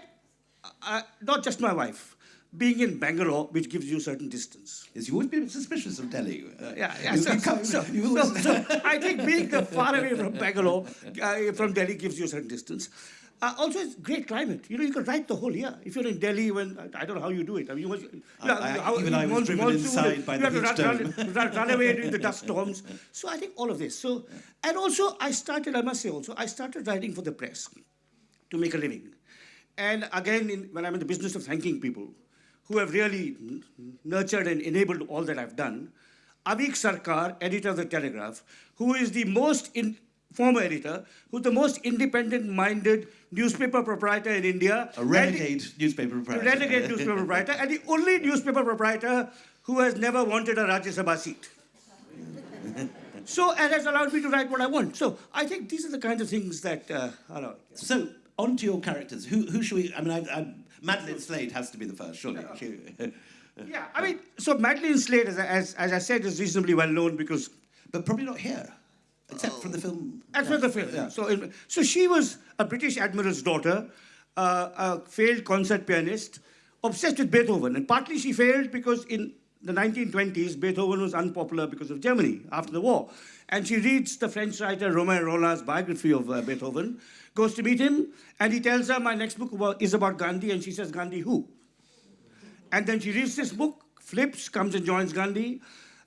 Speaker 4: uh, not just my wife, being in Bangalore, which gives you a certain distance.
Speaker 3: Yes, you've always been suspicious of Delhi. Uh,
Speaker 4: Yeah, yeah. So,
Speaker 3: you come-
Speaker 4: so, so- so I think being far away from Bangalore, uh, from Delhi, gives you a certain distance. Uh, also, it's great climate. You know, you can write the whole year. If you're in Delhi, when I don't know how you do it. I mean, you must,
Speaker 3: I- I-
Speaker 4: how-
Speaker 3: even I was driven
Speaker 4: monsoon,
Speaker 3: inside by
Speaker 4: you
Speaker 3: the
Speaker 4: have to run, run, run, run away during the dust storms. So I think all of this. So, and also, I started. I must say, also, I started writing for the press to make a living. And again, in, when I'm in the business of thanking people who have really nurtured and enabled all that I've done, Aveek Sarkar, editor of the Telegraph, who is the most in, former editor, who's the most independent-minded newspaper proprietor in India,
Speaker 3: A
Speaker 4: the-
Speaker 3: renegade newspaper proprietor.
Speaker 4: renegade newspaper proprietor, and the only newspaper proprietor who has never wanted a Rajya Sabha seat. so, and has allowed me to write what I want. So, I think these are the kinds of things that uh, allow.
Speaker 3: So, on to your characters. Who, who should we... I mean, I, I, Madeleine Slade has to be the first, surely. She,
Speaker 4: Yeah, I mean, so Madeleine Slade, as, I- as, as I said, is reasonably well known because
Speaker 3: but probably not here, except from the film.
Speaker 4: that's where the film. Yeah. So, so she was a British admiral's daughter, uh, a failed concert pianist, obsessed with Beethoven, and partly she failed because in the 1920s Beethoven was unpopular because of Germany after the war, and she reads the French writer Romain Rolland's biography of uh, Beethoven, goes to meet him, and he tells her, "My next book about, is about Gandhi," and she says, "Gandhi who?" And then she reads this book, flips, comes and joins Gandhi,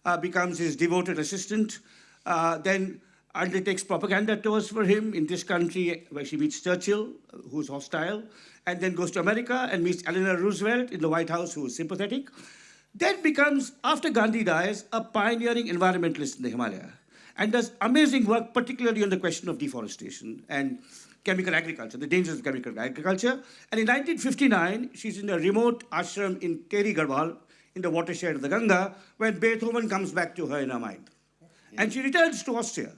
Speaker 4: uh, becomes his devoted assistant, uh, then undertakes propaganda tours for him in this country where she meets Churchill, who's hostile, and then goes to America and meets Eleanor Roosevelt in the White House, who is sympathetic. Then becomes, after Gandhi dies, a pioneering environmentalist in the Himalaya and does amazing work, particularly on the question of deforestation and chemical agriculture, the dangers of chemical agriculture. And in 1959, she's in a remote ashram in Tehri Garhwal, in the watershed of the Ganga, when Beethoven comes back to her in her mind. And she returns to Austria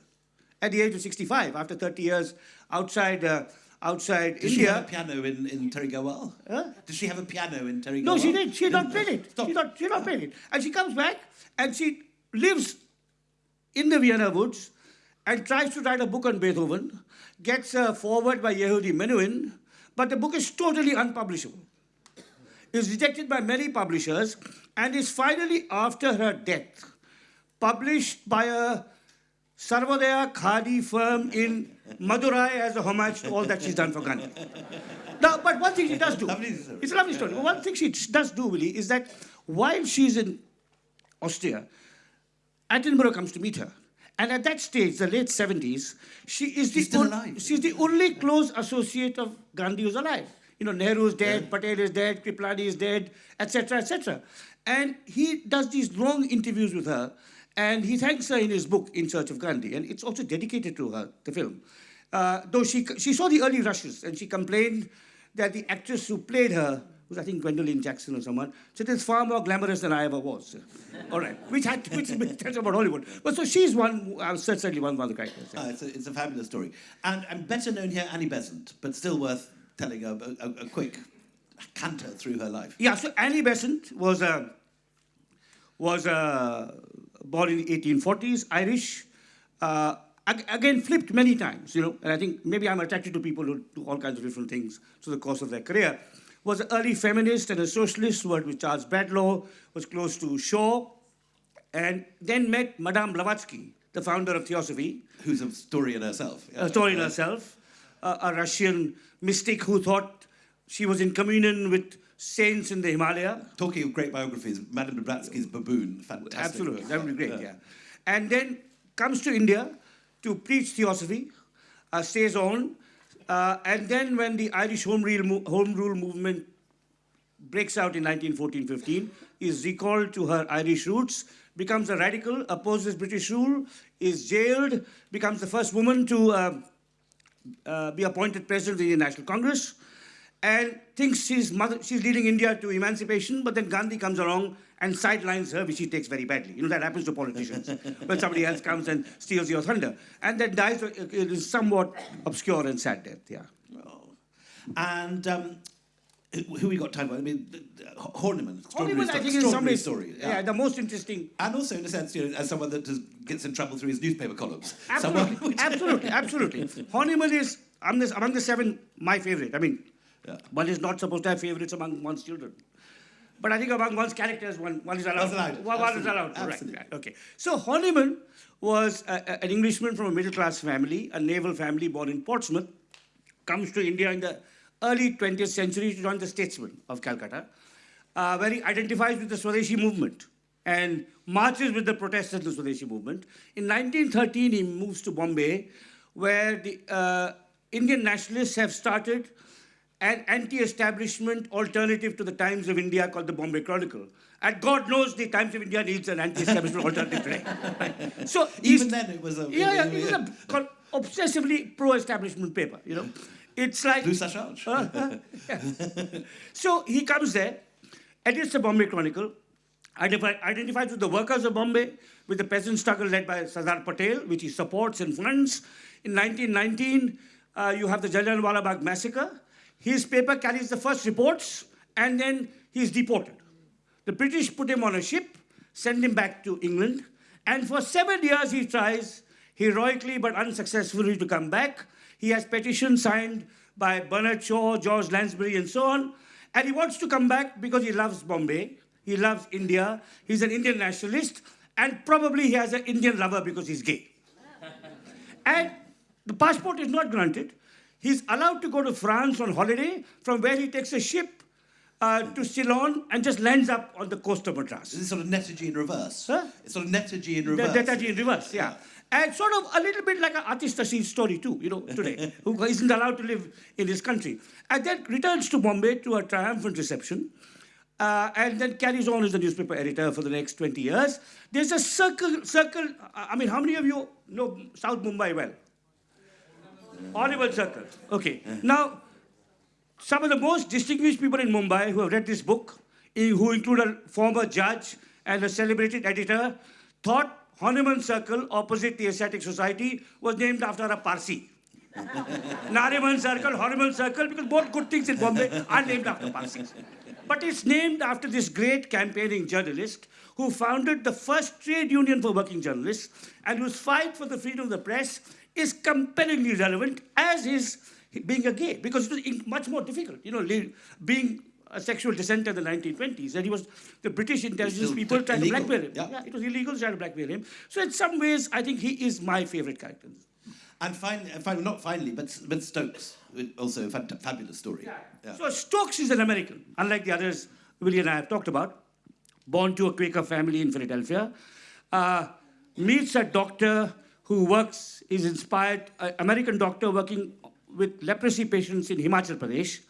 Speaker 4: at the age of 65, after 30 years outside, uh, outside
Speaker 3: Does she have a piano in, in Tehri Garhwal?
Speaker 4: Huh?
Speaker 3: Does she have a piano in Tehri
Speaker 4: No, she did. She had not played it.
Speaker 3: Stop.
Speaker 4: She not, she had not played it. And she comes back and she lives in the Vienna woods and tries to write a book on Beethoven, gets a forward by Yehudi Menuhin, but the book is totally unpublishable. Is rejected by many publishers and is finally, after her death, published by a Sarvodaya Khadi firm in Madurai as a homage to all that she's done for Gandhi. Now, but one thing she does do, it's a lovely story. But one thing she does do, Willie, is that while she's in Austria, Attenborough comes to meet her. And at that stage, the late 70s, she is the
Speaker 3: She's still alive.
Speaker 4: she's the only close associate of Gandhi who's alive. You know, Nehru is dead, Patel is dead, Kriplani is dead, etc., etc. And he does these long interviews with her, and he thanks her in his book, In Search of Gandhi, and it's also dedicated to her, the film. Uh, though she, she saw the early rushes, and she complained that the actress who played her, who's I think Gwendolyn Jackson or someone, said it's far more glamorous than I ever was. All right, which had which tells about Hollywood. But so she's one, uh, certainly one, one of the characters.
Speaker 3: Ah, it's, a, it's a fabulous story. And, and better known here, Annie Besant, but still worth telling a, a, a quick canter through her life.
Speaker 4: Yeah, so Annie Besant was a, was uh, born in the 1840s, Irish. Uh, again, flipped many times, you know, and I think maybe I'm attracted to people who do all kinds of different things through the course of their career. Was an early feminist and a socialist, worked with Charles Bradlaugh, was close to Shaw, and then met Madame Blavatsky, the founder of Theosophy,
Speaker 3: Who's a historian herself.
Speaker 4: a story in herself, a Russian mystic who thought she was in communion with saints in the Himalaya.
Speaker 3: Talking of great biographies, Madame Blavatsky's Baboon, fantastic.
Speaker 4: Absolutely, that would be great, yeah. And then comes to India to preach theosophy, uh, stays on, Uh, and then when the Irish Home Rule, Home Rule movement breaks out in 1914-15, is recalled to her Irish roots, becomes a radical, opposes British rule, is jailed, becomes the first woman to uh, uh, be appointed president of the National Congress, and thinks she's, mother, she's leading India to emancipation, but then Gandhi comes along and sidelines her, which she takes very badly. You know, that happens to politicians when somebody else comes and steals your thunder. And then dies, it is somewhat obscure and sad death, yeah.
Speaker 3: And um, who we got time for? I mean, Horniman.
Speaker 4: Hollywood, I think, in some
Speaker 3: extraordinary
Speaker 4: ways,
Speaker 3: story.
Speaker 4: yeah. the most interesting
Speaker 3: And also, in a sense, you know, as someone that does, gets in trouble through his newspaper columns.
Speaker 4: Absolutely, absolutely, absolutely. Horniman is among the, among the seven my favorite. I mean,
Speaker 3: Yeah.
Speaker 4: one is not supposed to have favorites among one's children. But I think among one's characters, one, one is allowed.
Speaker 3: Allowed.
Speaker 4: One, one is allowed.
Speaker 3: Absolutely.
Speaker 4: right, okay. So Horniman was a, a- an Englishman from a middle class family, a naval family born in Portsmouth, comes to India in the early 20th century to join the Statesman of Calcutta, uh, where he identifies with the Swadeshi movement and marches with the protesters of the Swadeshi movement. In 1913, he moves to Bombay, where the uh, Indian nationalists have started an anti-establishment alternative to the Times of India called the Bombay Chronicle. And God knows the Times of India needs an anti-establishment alternative today. Right? So
Speaker 3: Even then, it was a-
Speaker 4: yeah, yeah, it was a obsessively pro-establishment paper. You know, it's like
Speaker 3: Blue Sacharge.
Speaker 4: uh, so he comes there, edits the Bombay Chronicle, identify, identifies with the workers of Bombay, with the peasant struggle led by Sardar Patel, which he supports and funds. In 1919, uh, you have the Jallianwala Bagh massacre. His paper carries the first reports, and then he's deported. The British put him on a ship, send him back to England, and for seven years he tries heroically but unsuccessfully to come back. He has petitions signed by Bernard Shaw, George Lansbury, and so on, and he wants to come back because he loves Bombay, he loves India, he's an Indian nationalist, and probably he has an Indian lover because he's gay. And the passport is not granted. He's allowed to go to France on holiday, from where he takes a ship uh, to Ceylon and just lands up on the coast of Madras.
Speaker 3: Is this sort of Netaji in reverse?
Speaker 4: Huh?
Speaker 3: It's sort of Netaji in reverse.
Speaker 4: Netaji in reverse, yeah. And sort of a little bit like an artist Rashid story too, you know, today, who isn't allowed to live in his country. And then returns to Bombay to a triumphant reception, uh, and then carries on as a newspaper editor for the next 20 years. There's a circle, circle, I mean, how many of you know South Mumbai well? Horrible circle. Okay. Now, some of the most distinguished people in Mumbai who have read this book, who include a former judge and a celebrated editor, thought Horniman Circle, opposite the Asiatic Society, was named after a Parsi. Nariman Circle, Horniman Circle, because both good things in Bombay are named after Parsis. But it's named after this great campaigning journalist who founded the first trade union for working journalists and whose fight for the freedom of the press is compellingly relevant as is being a gay, because it was much more difficult, you know, being a sexual dissenter in the 1920s. And he was, the British intelligence people tried to blackmail him.
Speaker 3: yeah.
Speaker 4: it was illegal to try to blackmail him. So in some ways, I think he is my favorite character.
Speaker 3: And finally, finally, not finally, but, but Stokes, also a fabulous story. Yeah.
Speaker 4: So Stokes is an American, unlike the others Willie and I have talked about. Born to a Quaker family in Philadelphia, uh, meets a doctor who works, is inspired, an American doctor working with leprosy patients in Himachal Pradesh,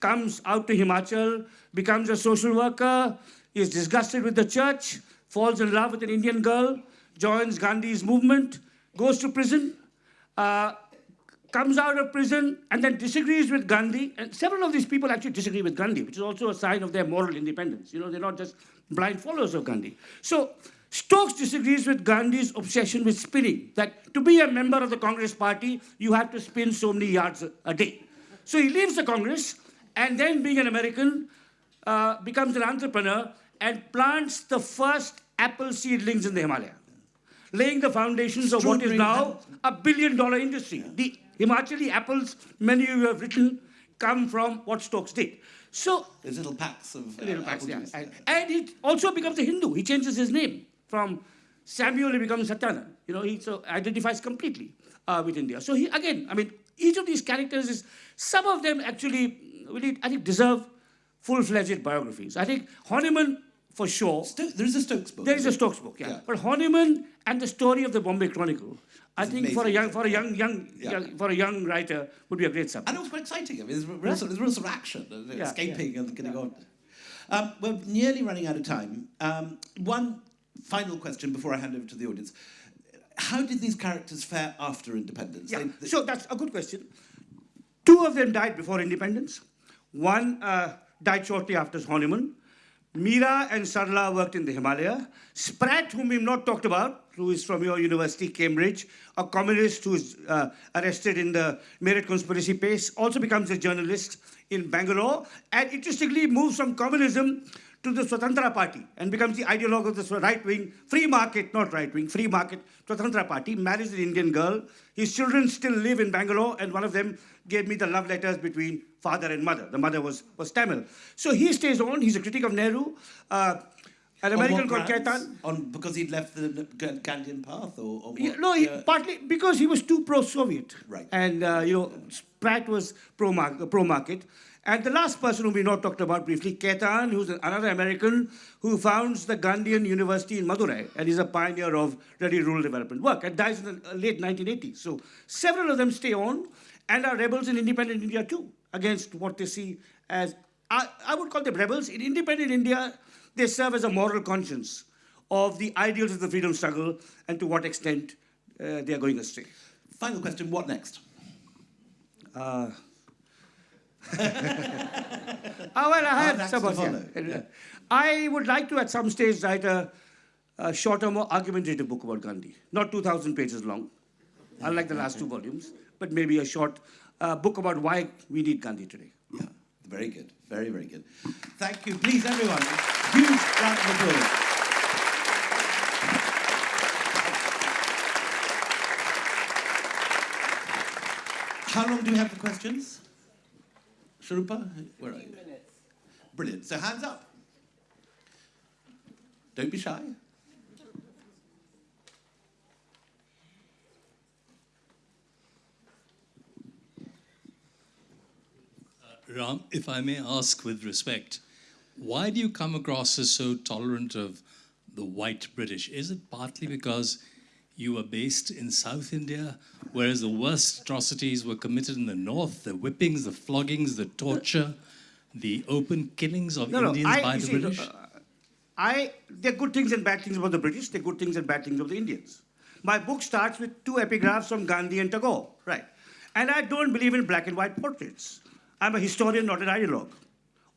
Speaker 4: comes out to Himachal, becomes a social worker, is disgusted with the church, falls in love with an Indian girl, joins Gandhi's movement, goes to prison, uh, comes out of prison and then disagrees with Gandhi. And several of these people actually disagree with Gandhi, which is also a sign of their moral independence. You know, they're not just blind followers of Gandhi. So Stokes disagrees with Gandhi's obsession with spinning, that to be a member of the Congress party, you have to spin so many yards a, a day. So he leaves the Congress and then, being an American, uh, becomes an entrepreneur and plants the first apple seedlings in the Himalaya laying the foundations of what is now a billion dollar industry. The Himachali apples, many of you have written, come from what Stokes did. So,
Speaker 3: There's little packs of uh,
Speaker 4: little packs,
Speaker 3: apple
Speaker 4: yeah.
Speaker 3: juice.
Speaker 4: And, and he also becomes a Hindu. He changes his name from Samuel, he becomes Satyanand. You know, he so identifies completely uh, with India. So he, again, I mean, each of these characters is, some of them actually, really, I think, deserve full-fledged biographies. I think Horniman for sure.
Speaker 3: Sto- there is a Stokes book.
Speaker 4: There is a? Stokes book, yeah.
Speaker 3: Yeah.
Speaker 4: But Horniman and the story of the Bombay Chronicle, I
Speaker 3: It's
Speaker 4: think for a young, for a young, young,
Speaker 3: Yeah.
Speaker 4: young, for a young writer, would be a great subject.
Speaker 3: And it was quite exciting. I mean, there's real, there's real sort of action, and
Speaker 4: Yeah,
Speaker 3: escaping and getting on. Um, we're nearly running out of time. Um, one final question before I hand over to the audience. How did these characters fare after independence?
Speaker 4: Yeah.
Speaker 3: They- they-
Speaker 4: So that's a good question. Two of them died before independence. One uh, died shortly after his honeymoon. Meera and Sarla worked in the Himalaya. Spratt, whom we've not talked about, who is from your university, Cambridge, a communist who is uh, arrested in the Meerut conspiracy case, also becomes a journalist in Bangalore, and interestingly moves from communism to the Swatantra Party and becomes the ideologue of the right-wing, free market, not right-wing, free market Swatantra Party, marries an Indian girl. His children still live in Bangalore, and one of them gave me the love letters between father and mother. The mother was, was Tamil. So he stays on. He's a critic of Nehru. Uh, an American called? Keithahn.
Speaker 3: On because he'd left the Gandhian path, or, or?
Speaker 4: Yeah, no, he, partly because he was too pro-Soviet.
Speaker 3: Right.
Speaker 4: And, uh, you know, Spratt was pro-market. pro-market. And the last person whom we not talked about briefly, Keithahn, who's another American who founds the Gandhian University in Madurai and is a pioneer of really rural development work and dies in the late 1980s. So several of them stay on and are rebels in independent India too against what they see as, I, I would call them rebels. In independent India, they serve as a moral conscience of the ideals of the freedom struggle and to what extent uh, they are going astray.
Speaker 3: Final question: What next?
Speaker 4: Uh, Ah, well, I have some yeah.
Speaker 3: yeah.
Speaker 4: I would like to, at some stage, write a, a shorter, more argumentative book about Gandhi. Not 2,000 pages long, unlike the last two volumes, but maybe a short uh, book about why we need Gandhi today.
Speaker 3: Yeah, very good, very very good. Thank you. Please, everyone, huge round of applause. How long do we have for questions? Sharupa, where are you? Brilliant. So hands up. Don't be shy.
Speaker 5: Uh, Ram, if I may ask with respect, why do you come across as so tolerant of the white British? Is it partly because you were based in South India, whereas the worst atrocities were committed in the north, the whippings, the floggings, the torture, the open killings of Indians by the
Speaker 4: see,
Speaker 5: British?
Speaker 4: uh, I, there are good things and bad things about the British, there are good things and bad things of the Indians. My book starts with two epigraphs from Gandhi and Tagore, right? And I don't believe in black and white portraits. I'm a historian, not an ideologue,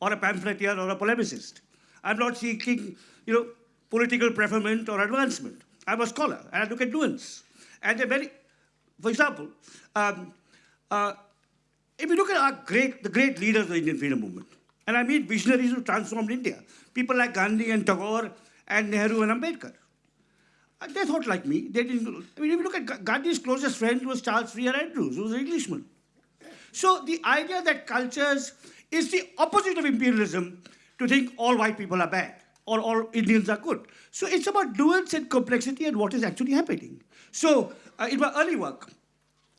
Speaker 4: or a pamphleteer, or a polemicist. I'm not seeking, you know, political preferment or advancement. I'm a scholar, and I look at nuance. And they're very, for example, um, uh, if you look at our great, the great leaders of the Indian freedom movement, and I mean visionaries who transformed India, people like Gandhi and Tagore and Nehru and Ambedkar. Uh, They thought like me. They didn't. I mean, if you look at Gandhi's closest friend was Charles Freer Andrews, who was an Englishman. So the idea that cultures is the opposite of imperialism to think all white people are bad or all Indians are good. So it's about nuance and complexity and what is actually happening. So uh, in my early work,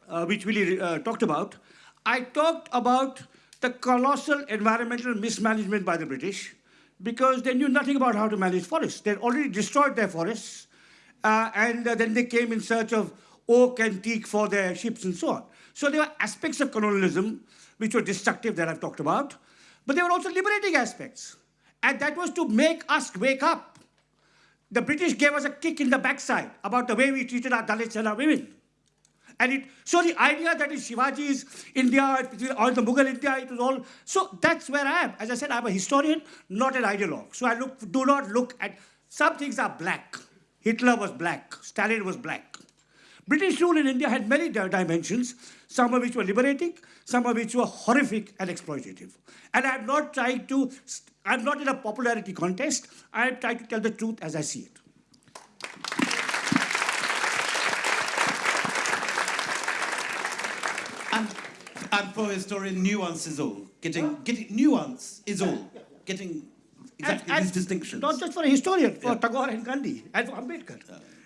Speaker 4: uh, which Willie uh, talked about, I talked about the colossal environmental mismanagement by the British because they knew nothing about how to manage forests. They'd already destroyed their forests, uh, and uh, then they came in search of oak and teak for their ships and so on. So there were aspects of colonialism which were destructive that I've talked about, but there were also liberating aspects. And that was to make us wake up. The British gave us a kick in the backside about the way we treated our Dalits and our women. And it, so the idea that is Shivaji's India or the Mughal India, it was all. So that's where I am. As I said, I'm a historian, not an ideologue. So I look, do not look at, some things are black. Hitler was black, Stalin was black. British rule in India had many dimensions, some of which were liberating, some of which were horrific and exploitative. And I'm not trying to, I'm not in a popularity contest, I'm trying to tell the truth as I see it.
Speaker 3: And, and for a historian, nuance is all. Getting, getting nuance is all. Getting exactly
Speaker 4: And- and
Speaker 3: these distinctions.
Speaker 4: Not just for a historian, for. Tagore and Gandhi and for Ambedkar.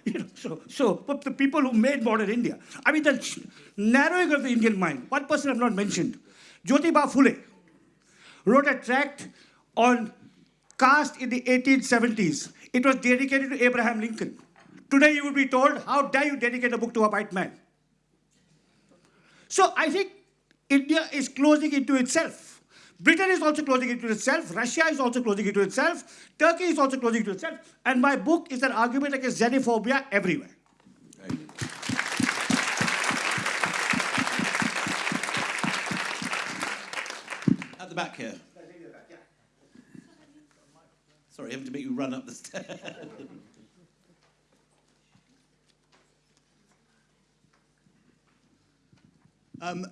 Speaker 4: You know, so, so but the people who made modern India. I mean, the narrowing of the Indian mind. One person I've not mentioned, Jyotiba Phule, wrote a tract on caste in the 1870s. It was dedicated to Abraham Lincoln. Today you would be told, how dare you dedicate a book to a white man? So I think India is closing into itself. Britain is also closing into itself. Russia is also closing into itself. Turkey is also closing into itself. And my book is an argument against xenophobia everywhere.
Speaker 3: At the back here. Sorry, having to make you run up the stairs.
Speaker 6: Um,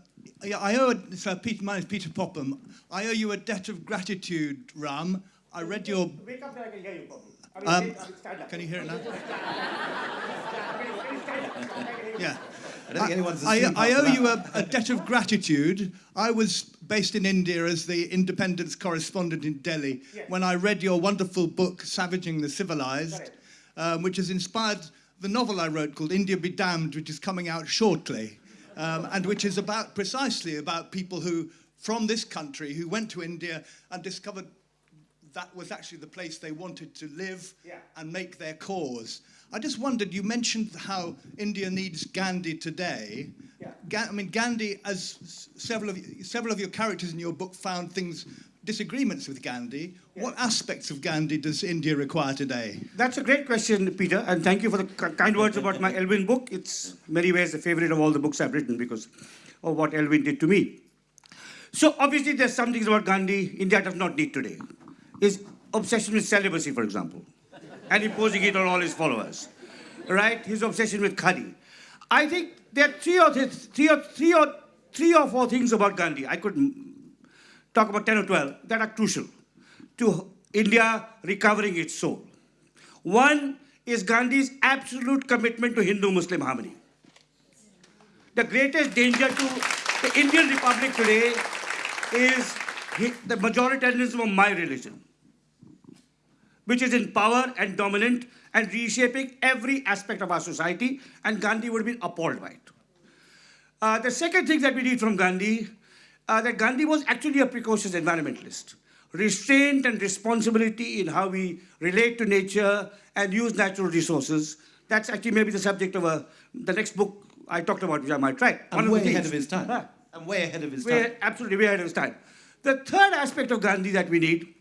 Speaker 6: I owe, a, so Peter, my name is Peter Popham. I owe you a debt of gratitude, Ram. I read your.
Speaker 4: Wake up there, I can hear you probably. I mean,
Speaker 6: Um,
Speaker 4: I mean,
Speaker 6: can you hear it now? Yeah.
Speaker 3: I don't think anyone's
Speaker 6: I, I owe
Speaker 3: that.
Speaker 6: you a, a debt of gratitude. I was based in India as the independence correspondent in Delhi
Speaker 4: Yes.
Speaker 6: when I read your wonderful book, Savaging the Civilized, um, which has inspired the novel I wrote called India Be Damned, which is coming out shortly, um, and which is about precisely about people who, from this country, who went to India and discovered that was actually the place they wanted to live
Speaker 4: Yeah.
Speaker 6: and make their cause. I just wondered, you mentioned how India needs Gandhi today.
Speaker 4: Yeah.
Speaker 6: Ga- I mean, Gandhi, as several of, several of your characters in your book found things, disagreements with Gandhi. What aspects of Gandhi does India require today?
Speaker 4: That's a great question, Peter, and thank you for the kind words about my Elwin book. It's many ways the favorite of all the books I've written because of what Elwin did to me. So obviously there's some things about Gandhi India does not need today. His obsession with celibacy, for example, and imposing it on all his followers, right? His obsession with khadi. I think there are three or, th- three or, three or, three or four things about Gandhi. I could talk about 10 or 12 that are crucial to India recovering its soul. One is Gandhi's absolute commitment to Hindu Muslim harmony. The greatest danger to the Indian Republic today is the majoritarianism of my religion, which is in power and dominant and reshaping every aspect of our society, and Gandhi would have been appalled by it. Uh, the second thing that we need from Gandhi, uh, that Gandhi was actually a precocious environmentalist. Restraint and responsibility in how we relate to nature and use natural resources. That's actually maybe the subject of a, the next book I talked about, which I might write. One
Speaker 3: way
Speaker 4: the
Speaker 3: ahead of his time. I'm way ahead of his
Speaker 4: Way-
Speaker 3: time.
Speaker 4: absolutely way ahead of his time. The third aspect of Gandhi that we need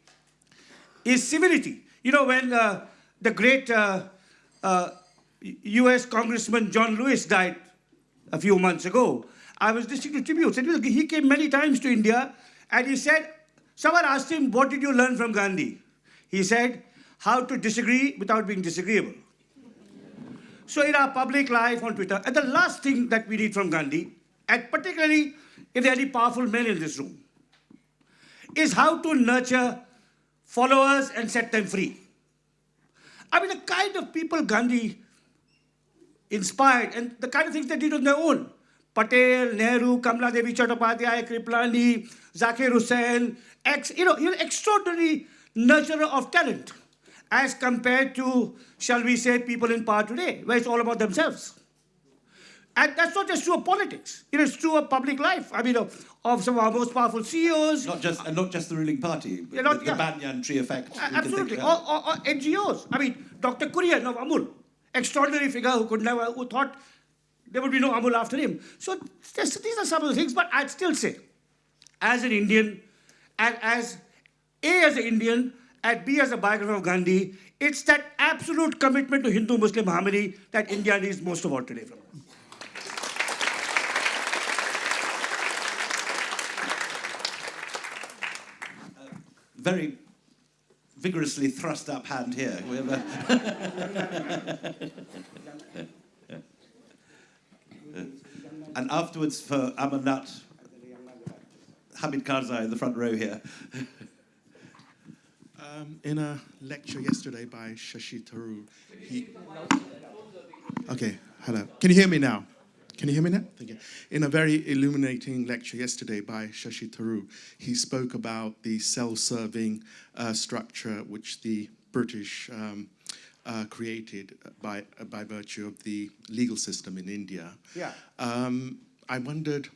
Speaker 4: is civility. You know, when uh, the great uh, uh, US Congressman John Lewis died a few months ago, I was listening to tributes. And he came many times to India and he said, someone asked him, What did you learn from Gandhi? He said, How to disagree without being disagreeable. So in our public life on Twitter, and the last thing that we need from Gandhi, and particularly if there are any powerful men in this room, is how to nurture followers and set them free. I mean, the kind of people Gandhi inspired and the kind of things they did on their own. Patel, Nehru, Kamala Devi Chattopadhyay, Kriplani, Zakir Hussain, ex, you know, you're extraordinary nurturer of talent as compared to, shall we say, people in power today, where it's all about themselves. And that's not just true of politics. It is true of public life. I mean, of, of some of our most powerful CEOs,
Speaker 3: Not just, and not just the ruling party, but
Speaker 4: not-
Speaker 3: the,
Speaker 4: yeah.
Speaker 3: Banyan tree effect. can
Speaker 4: Absolutely.
Speaker 3: Uh,
Speaker 4: or, or, or NGOs. I mean, Dr. Kurian of Amul, extraordinary figure who could never, who thought there would be no Amul after him. So these are some of the things, but I'd still say, as an Indian, and as A as an Indian, and B as a biographer of Gandhi, it's that absolute commitment to Hindu-Muslim harmony that India needs most of all today from us.
Speaker 3: Uh, very vigorously thrust up hand here. A- and afterwards for Amarnath, Hamid Karzai in the front row here.
Speaker 7: Um, in a lecture yesterday by Shashi Tharoor, he. Okay, hello. Can you hear me now? Can you hear me now? Thank you. In a very illuminating lecture yesterday by Shashi Tharoor, he spoke about the self-serving uh, structure which the British um, uh, created by uh, by virtue of the legal system in India.
Speaker 4: Yeah.
Speaker 7: Um, I wondered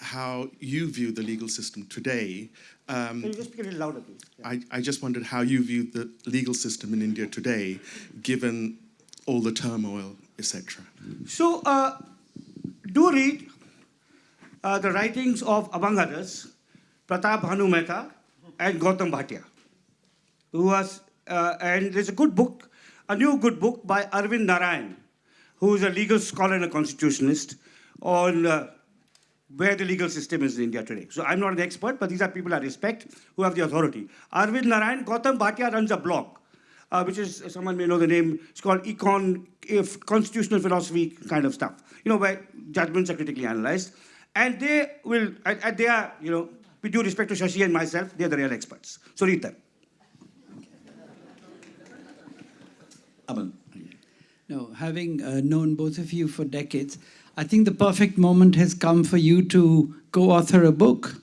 Speaker 7: how you view the legal system today. Um,
Speaker 4: Can you just speak a little louder, please?
Speaker 7: I, I just wondered how you view the legal system in India today, given all the turmoil, etc.
Speaker 4: So, uh, do read uh, the writings of, among others, Pratap Mehta and Gautam Bhatia, who was, uh, and there's a good book, a new good book by Arvind Narrain, who is a legal scholar and a constitutionalist on uh, where the legal system is in India today. So I'm not an expert, but these are people I respect who have the authority. Arvind Narrain, Gautam Bhatia runs a blog, uh, which is, someone may know the name, it's called Econ, if Constitutional Philosophy kind of stuff, you know, where judgments are critically analyzed. And they will, and they are, you know, with due respect to Shashi and myself, they're the real experts. So read them.
Speaker 3: Aman.
Speaker 8: No, having uh, known both of you for decades, I think the perfect moment has come for you to co-author a book.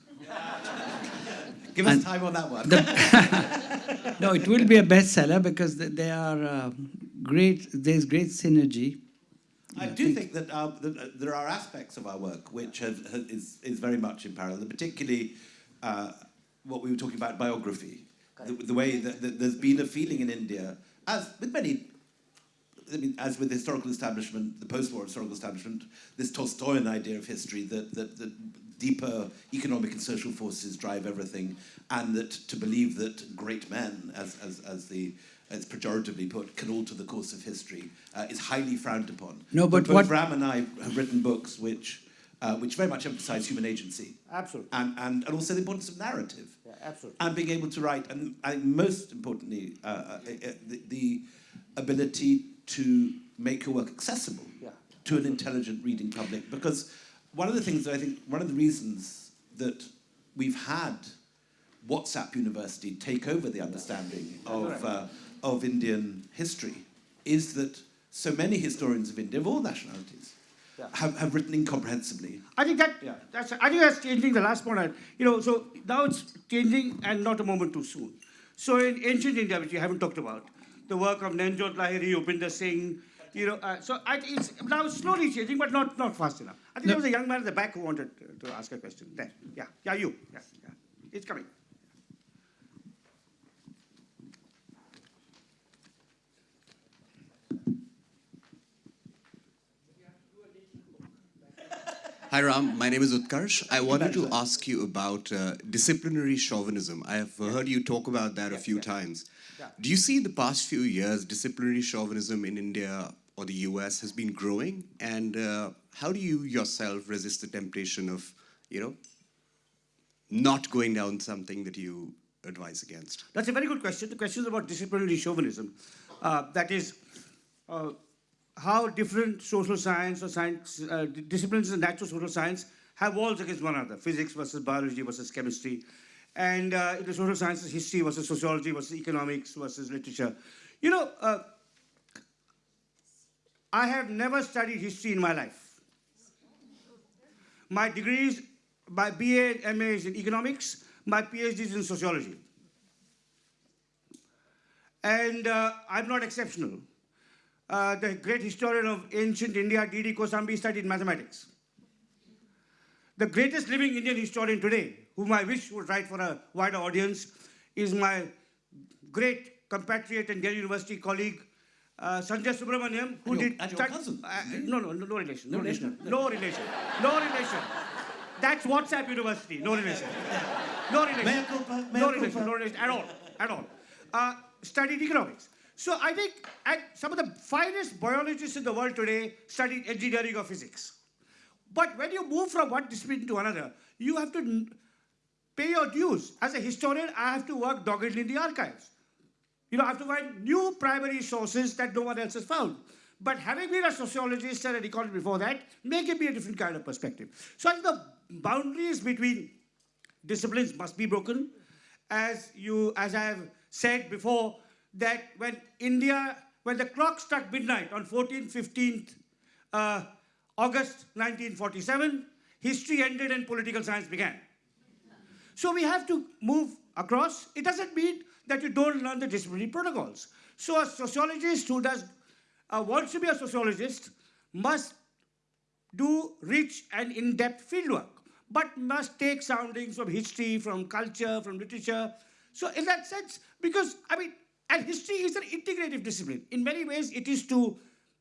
Speaker 3: Give us
Speaker 8: And
Speaker 3: time on that one.
Speaker 8: No, it will be a bestseller because th- they are uh, great. There's great synergy.
Speaker 3: I do think that, uh, that uh, there are aspects of our work which have, have, is, is very much in parallel, particularly uh, what we were talking about biography. The, the way that, that there's been a feeling in India, as with many, I mean, as with the historical establishment, the post-war historical establishment, this Tolstoyan idea of history that, that, that deeper economic and social forces drive everything, and that to believe that great men, as, as, as the as pejoratively put, can alter the course of history, uh, is highly frowned upon.
Speaker 8: No, but
Speaker 3: both
Speaker 8: what-
Speaker 3: Ram and I have written books which, uh, which very much emphasize human agency.
Speaker 4: Absolutely.
Speaker 3: And, and, and also the importance of narrative.
Speaker 4: Yeah, absolutely.
Speaker 3: And being able to write, and I think most importantly, uh, uh, uh, the, the ability to make your work accessible
Speaker 4: Yeah.
Speaker 3: to an intelligent reading public. Because one of the things that I think, one of the reasons that we've had WhatsApp University take over the understanding of, uh, of Indian history is that so many historians of India, of all nationalities,
Speaker 4: Yeah.
Speaker 3: have, have written incomprehensibly.
Speaker 4: I think that that's I think that's changing the last point. I, you know, so now it's changing and not a moment too soon. So in ancient India, which we haven't talked about, the work of Nayanjot Lahiri, Upinder Singh, you know, uh, so I it's now slowly changing, but not not fast enough. I think there was a young man at the back who wanted to, to ask a question. There, yeah, yeah, you, yeah, yeah, it's coming.
Speaker 9: Hi Ram, my name is Utkarsh. I wanted to ask you about uh, disciplinary chauvinism. I have heard you talk about that a few times. Do you see in the past few years disciplinary chauvinism in India or the US has been growing? And uh, how do you yourself resist the temptation of, you know, not going down something that you advise against?
Speaker 4: That's a very good question. The question is about disciplinary chauvinism. Uh, that is, uh, how different social science or science uh, disciplines in natural social science have walls against one another physics versus biology versus chemistry and uh, in the social sciences history versus sociology versus economics versus literature you know uh, i have never studied history in my life my degrees my ba and ma is in economics my phd is in sociology and uh, i'm not exceptional uh, the great historian of ancient India, D.D. Kosambi, studied mathematics. The greatest living Indian historian today, whom I wish would write for a wider audience, is my great compatriot and Delhi University colleague, uh, Sanjay Subrahmanyam, who
Speaker 3: your-
Speaker 4: did...
Speaker 3: and your cousin,
Speaker 4: Uh, no, no, no, no relation. No,
Speaker 3: No
Speaker 4: relation.
Speaker 3: relation?
Speaker 4: No relation. No relation. That's WhatsApp University. No relation. No relation.
Speaker 3: Mea culpa, mea
Speaker 4: no relation. No relation at all. At all. Uh, studied economics. So I think some of the finest biologists in the world today studied engineering or physics. But when you move from one discipline to another, you have to pay your dues. As a historian, I have to work doggedly in the archives. You know, I have to find new primary sources that no one else has found. But having been a sociologist and an economist before that, may give me a different kind of perspective. So I think the boundaries between disciplines must be broken. As you, as I have said before, that when India, when the clock struck midnight on 14th, 15th uh, August 1947, history ended and political science began. So we have to move across. It doesn't mean that you don't learn the disciplinary protocols. So a sociologist who does uh, wants to be a sociologist must do rich and in-depth fieldwork. but must take soundings from history, from culture, from literature. So in that sense, because, I mean, and history is an integrative discipline. In many ways, it is to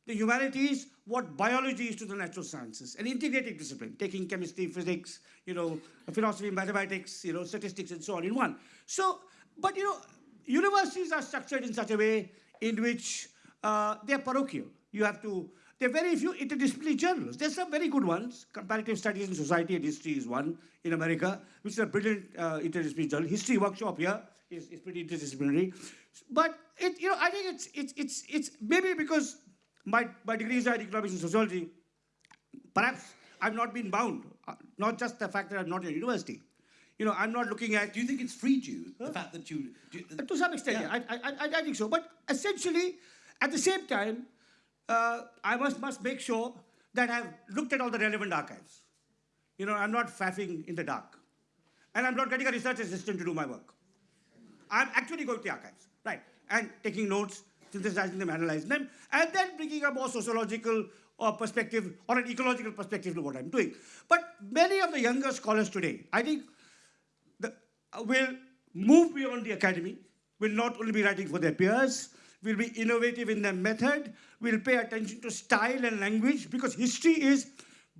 Speaker 4: the humanities what biology is to the natural sciences, an integrated discipline, taking chemistry, physics, you know, philosophy, mathematics, you know, statistics, and so on in one. So, but you know, universities are structured in such a way in which uh, they're parochial. You have to, there are very few interdisciplinary journals. There's some very good ones. Comparative Studies in Society and History is one in America, which is a brilliant uh, interdisciplinary journal. History Workshop here is, is pretty interdisciplinary. But it, you know, I think it's, it's, it's, it's maybe because my, my degrees are in economics and sociology, perhaps I've not been bound, uh, not just the fact that I'm not in university. You know, I'm not looking at.
Speaker 3: Do you think it's freed you, the fact that you... Do you
Speaker 4: to some extent, yeah. I, I, I, I think so. But essentially, at the same time, uh, I must, must make sure that I've looked at all the relevant archives. You know, I'm not faffing in the dark. And I'm not getting a research assistant to do my work. I'm actually going to the archives, right, and taking notes, synthesizing them, analyzing them, and then bringing a more sociological or perspective or an ecological perspective to what I'm doing. But many of the younger scholars today, I think, the, uh, will move beyond the academy, will not only be writing for their peers, will be innovative in their method, will pay attention to style and language, because history is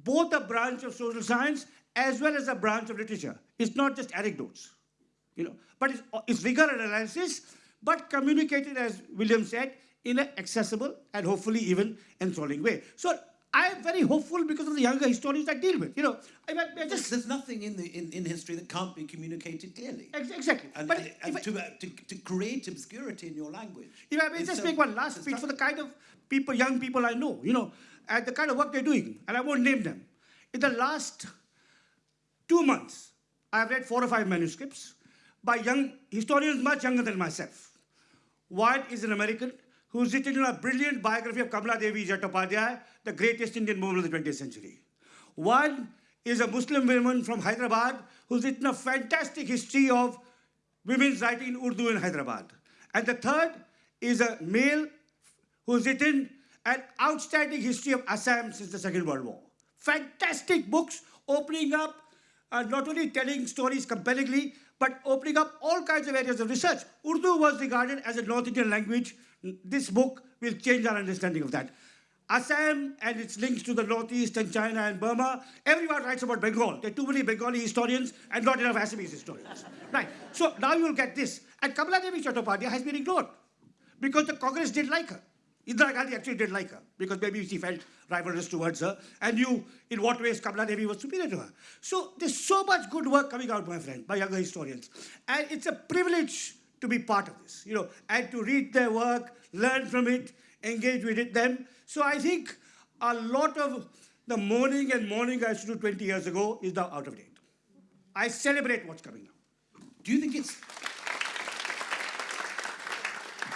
Speaker 4: both a branch of social science as well as a branch of literature. It's not just anecdotes, you know, but it's, it's rigor and analysis, but communicated, as William said, in an accessible and hopefully even enthralling way. So I am very hopeful because of the younger historians I deal with. You know, I, I just
Speaker 3: there's nothing in the in, in history that can't be communicated clearly.
Speaker 4: Ex exactly.
Speaker 3: And,
Speaker 4: but
Speaker 3: and, and
Speaker 4: I,
Speaker 3: to, uh, to, to create obscurity in your language.
Speaker 4: If I may just so make one last speech for the kind of people, young people I know, you know, and the kind of work they're doing, and I won't name them. In the last two months, I've read four or five manuscripts by young historians much younger than myself. One is an American who's written a brilliant biography of Kamala Devi Chattopadhyay, the greatest Indian woman of the 20th century. One is a Muslim woman from Hyderabad who's written a fantastic history of women's writing in Urdu in Hyderabad. And the third is a male who's written an outstanding history of Assam since the Second World War. Fantastic books opening up, uh, not only telling stories compellingly, but opening up all kinds of areas of research. Urdu was regarded as a North Indian language. This book will change our understanding of that. Assam and its links to the Northeast and China and Burma, everyone writes about Bengal. There are too many Bengali historians and not enough Assamese historians. right, so now you'll get this. And Kamala Devi Chattopadhyay has been ignored because the Congress didn't like her. Indira Gandhi actually didn't like her because maybe she felt rivalrous towards her and knew in what ways Kamala Devi was superior to her. So there's so much good work coming out, my friend, by younger historians. And it's a privilege to be part of this, you know, and to read their work, learn from it, engage with it, them. So I think a lot of the mourning and mourning I used to do 20 years ago is now out of date. I celebrate what's coming now.
Speaker 3: Do you think it's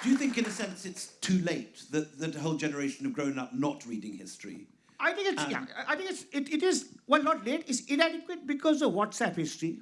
Speaker 3: do you think, in a sense, it's too late that, that a whole generation have grown up not reading history?
Speaker 4: I think it's, um, yeah, I think it's, it, it is, well, not late, it's inadequate because of WhatsApp history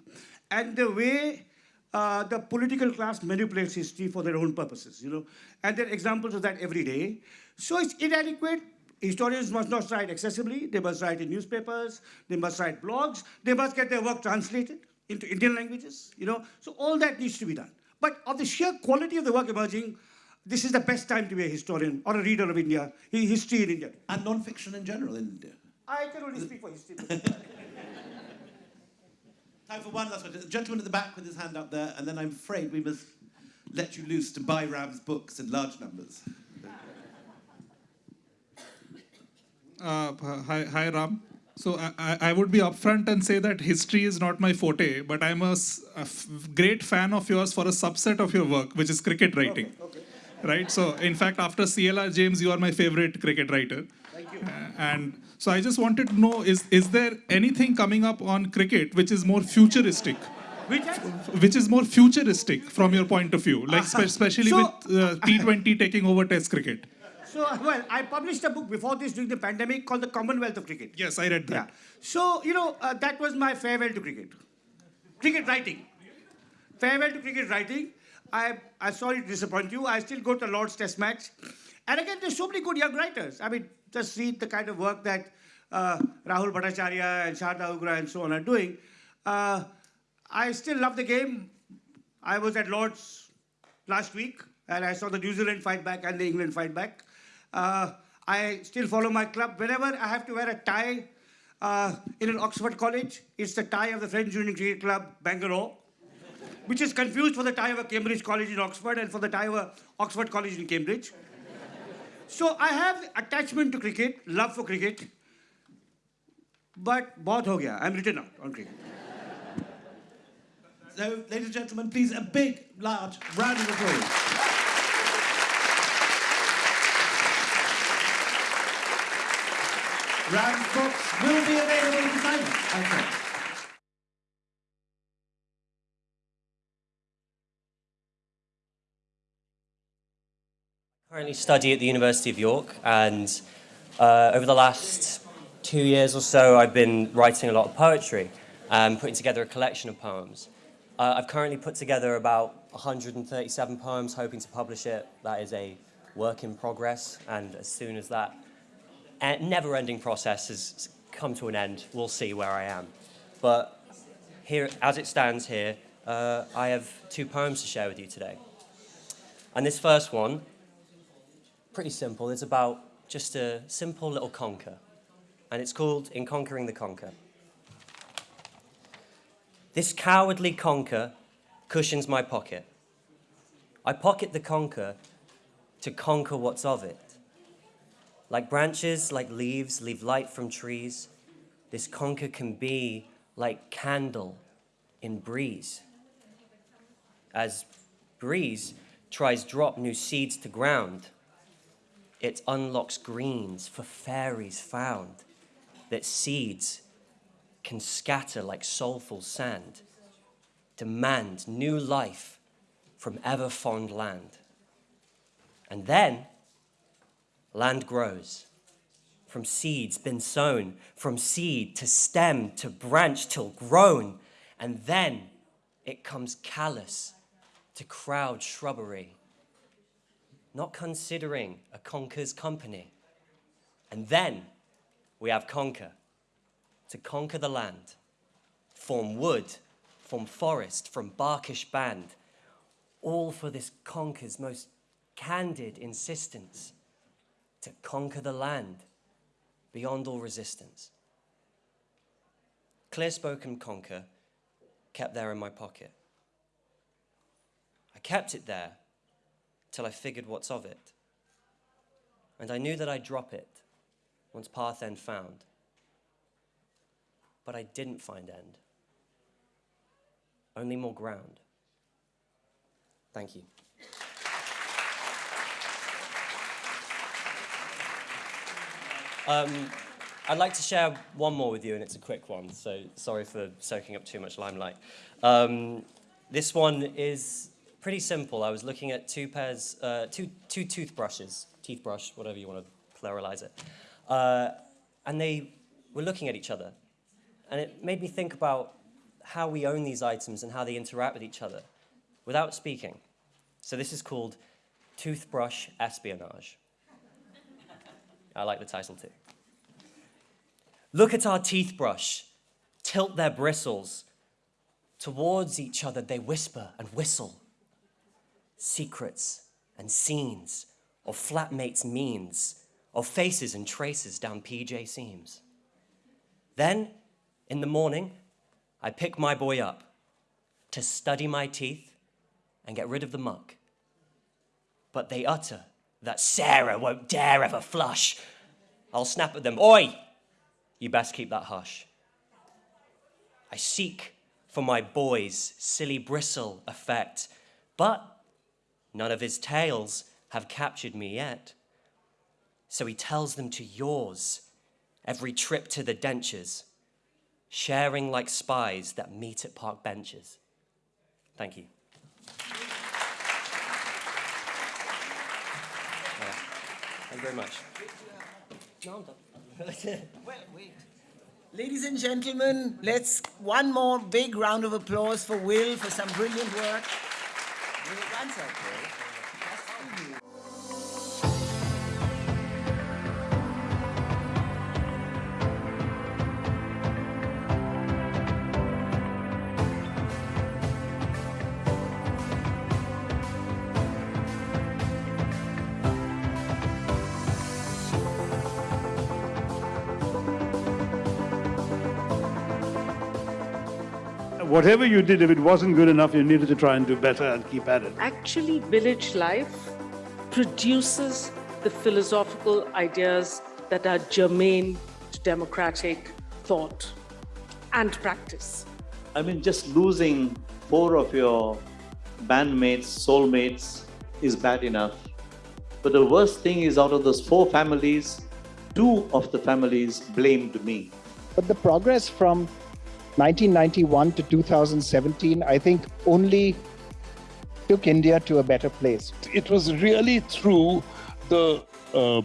Speaker 4: and the way uh, the political class manipulates history for their own purposes, you know, and there are examples of that every day. So it's inadequate. Historians must not write accessibly. They must write in newspapers. They must write blogs. They must get their work translated into Indian languages, you know. So all that needs to be done. But of the sheer quality of the work emerging, this is the best time to be a historian or a reader of India, history in India.
Speaker 3: And non-fiction in general in India.
Speaker 4: I can only speak for history.
Speaker 3: Time for one last question. The gentleman at the back with his hand up there, and then I'm afraid we must let you loose to buy Ram's books in large numbers.
Speaker 10: Uh, hi, hi, Ram. So I, I would be upfront and say that history is not my forte, but I'm a, great fan of yours for a subset of your work, which is cricket writing. Okay, okay right? So in fact, after CLR James, you are my favorite cricket writer.
Speaker 4: Thank you.
Speaker 10: Uh, and so I just wanted to know, is, is there anything coming up on cricket which is more futuristic?
Speaker 4: Which,
Speaker 10: which is more futuristic from your point of view, like uh, especially so, with uh, T20 taking over Test cricket?
Speaker 4: So, well, I published a book before this during the pandemic called The Commonwealth of Cricket.
Speaker 10: Yes, I read that. Yeah.
Speaker 4: So, you know, uh, that was my farewell to cricket. Cricket writing. Farewell to cricket writing. I, I'm sorry to disappoint you. I still go to the Lord's Test match. And again, there's so many good young writers. I mean, just read the kind of work that uh, Rahul Bhattacharya and Sharda Ugra and so on are doing. Uh, I still love the game. I was at Lord's last week and I saw the New Zealand fight back and the England fight back. Uh, I still follow my club. Whenever I have to wear a tie uh, in an Oxford college, it's the tie of the Friends Union Cricket Club, Bangalore, which is confused for the Tyver Cambridge College in Oxford and for the Tyver Oxford College in Cambridge. so I have attachment to cricket, love for cricket, but bahut ho gaya. I'm written out on cricket.
Speaker 3: So, ladies and gentlemen, please a big, large round of applause. round books will be available in the Okay.
Speaker 11: Currently study at the University of York, and uh, over the last two years or so, I've been writing a lot of poetry and putting together a collection of poems. Uh, I've currently put together about 137 poems, hoping to publish it. That is a work in progress, and as soon as that never-ending process has come to an end, we'll see where I am. But here, as it stands here, uh, I have two poems to share with you today. And this first one pretty simple. It's about just a simple little conker. And it's called In Conquering the Conker. This cowardly conker cushions my pocket. I pocket the conker to conquer what's of it. Like branches, like leaves, leave light from trees. This conker can be like candle in breeze. As breeze tries drop new seeds to ground, it unlocks greens for fairies found, that seeds can scatter like soulful sand, demand new life from ever fond land. And then land grows from seeds been sown, from seed to stem to branch till grown, and then it comes callous to crowd shrubbery not considering a conker's company. And then we have conquer, to conquer the land, form wood, form forest, from barkish band, all for this conker's most candid insistence to conquer the land beyond all resistance. Clear-spoken conker kept there in my pocket. I kept it there till I figured what's of it. And I knew that I'd drop it once path end found. But I didn't find end. Only more ground. Thank you. Um, I'd like to share one more with you, and it's a quick one, so sorry for soaking up too much limelight. Um, this one is pretty simple. I was looking at two pairs, uh, two, two toothbrushes, toothbrush, whatever you want to pluralize it. Uh, and they were looking at each other. And it made me think about how we own these items and how they interact with each other without speaking. So this is called toothbrush espionage. I like the title too. Look at our teeth brush, tilt their bristles. Towards each other they whisper and whistle secrets and scenes of flatmates' means, of faces and traces down PJ seams. Then, in the morning, I pick my boy up to study my teeth and get rid of the muck. But they utter that Sarah won't dare ever flush. I'll snap at them, Oi! You best keep that hush. I seek for my boy's silly bristle effect, but None of his tales have captured me yet. So he tells them to yours every trip to the dentures, sharing like spies that meet at park benches. Thank you. Yeah. Thank you very much. No.
Speaker 2: Well, wait. Ladies and gentlemen, let's one more big round of applause for Will for some brilliant work. Will, one second.
Speaker 12: Whatever you did, if it wasn't good enough, you needed to try and do better and keep at it.
Speaker 13: Actually, village life produces the philosophical ideas that are germane to democratic thought and practice.
Speaker 14: I mean, just losing four of your bandmates, soulmates is bad enough. But the worst thing is out of those four families, two of the families blamed me.
Speaker 15: But the progress from 1991 to 2017, I think only took India to a better place.
Speaker 16: It was really through the uh,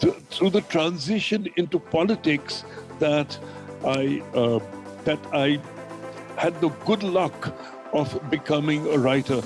Speaker 16: th- through the transition into politics that I uh, that I had the good luck of becoming a writer.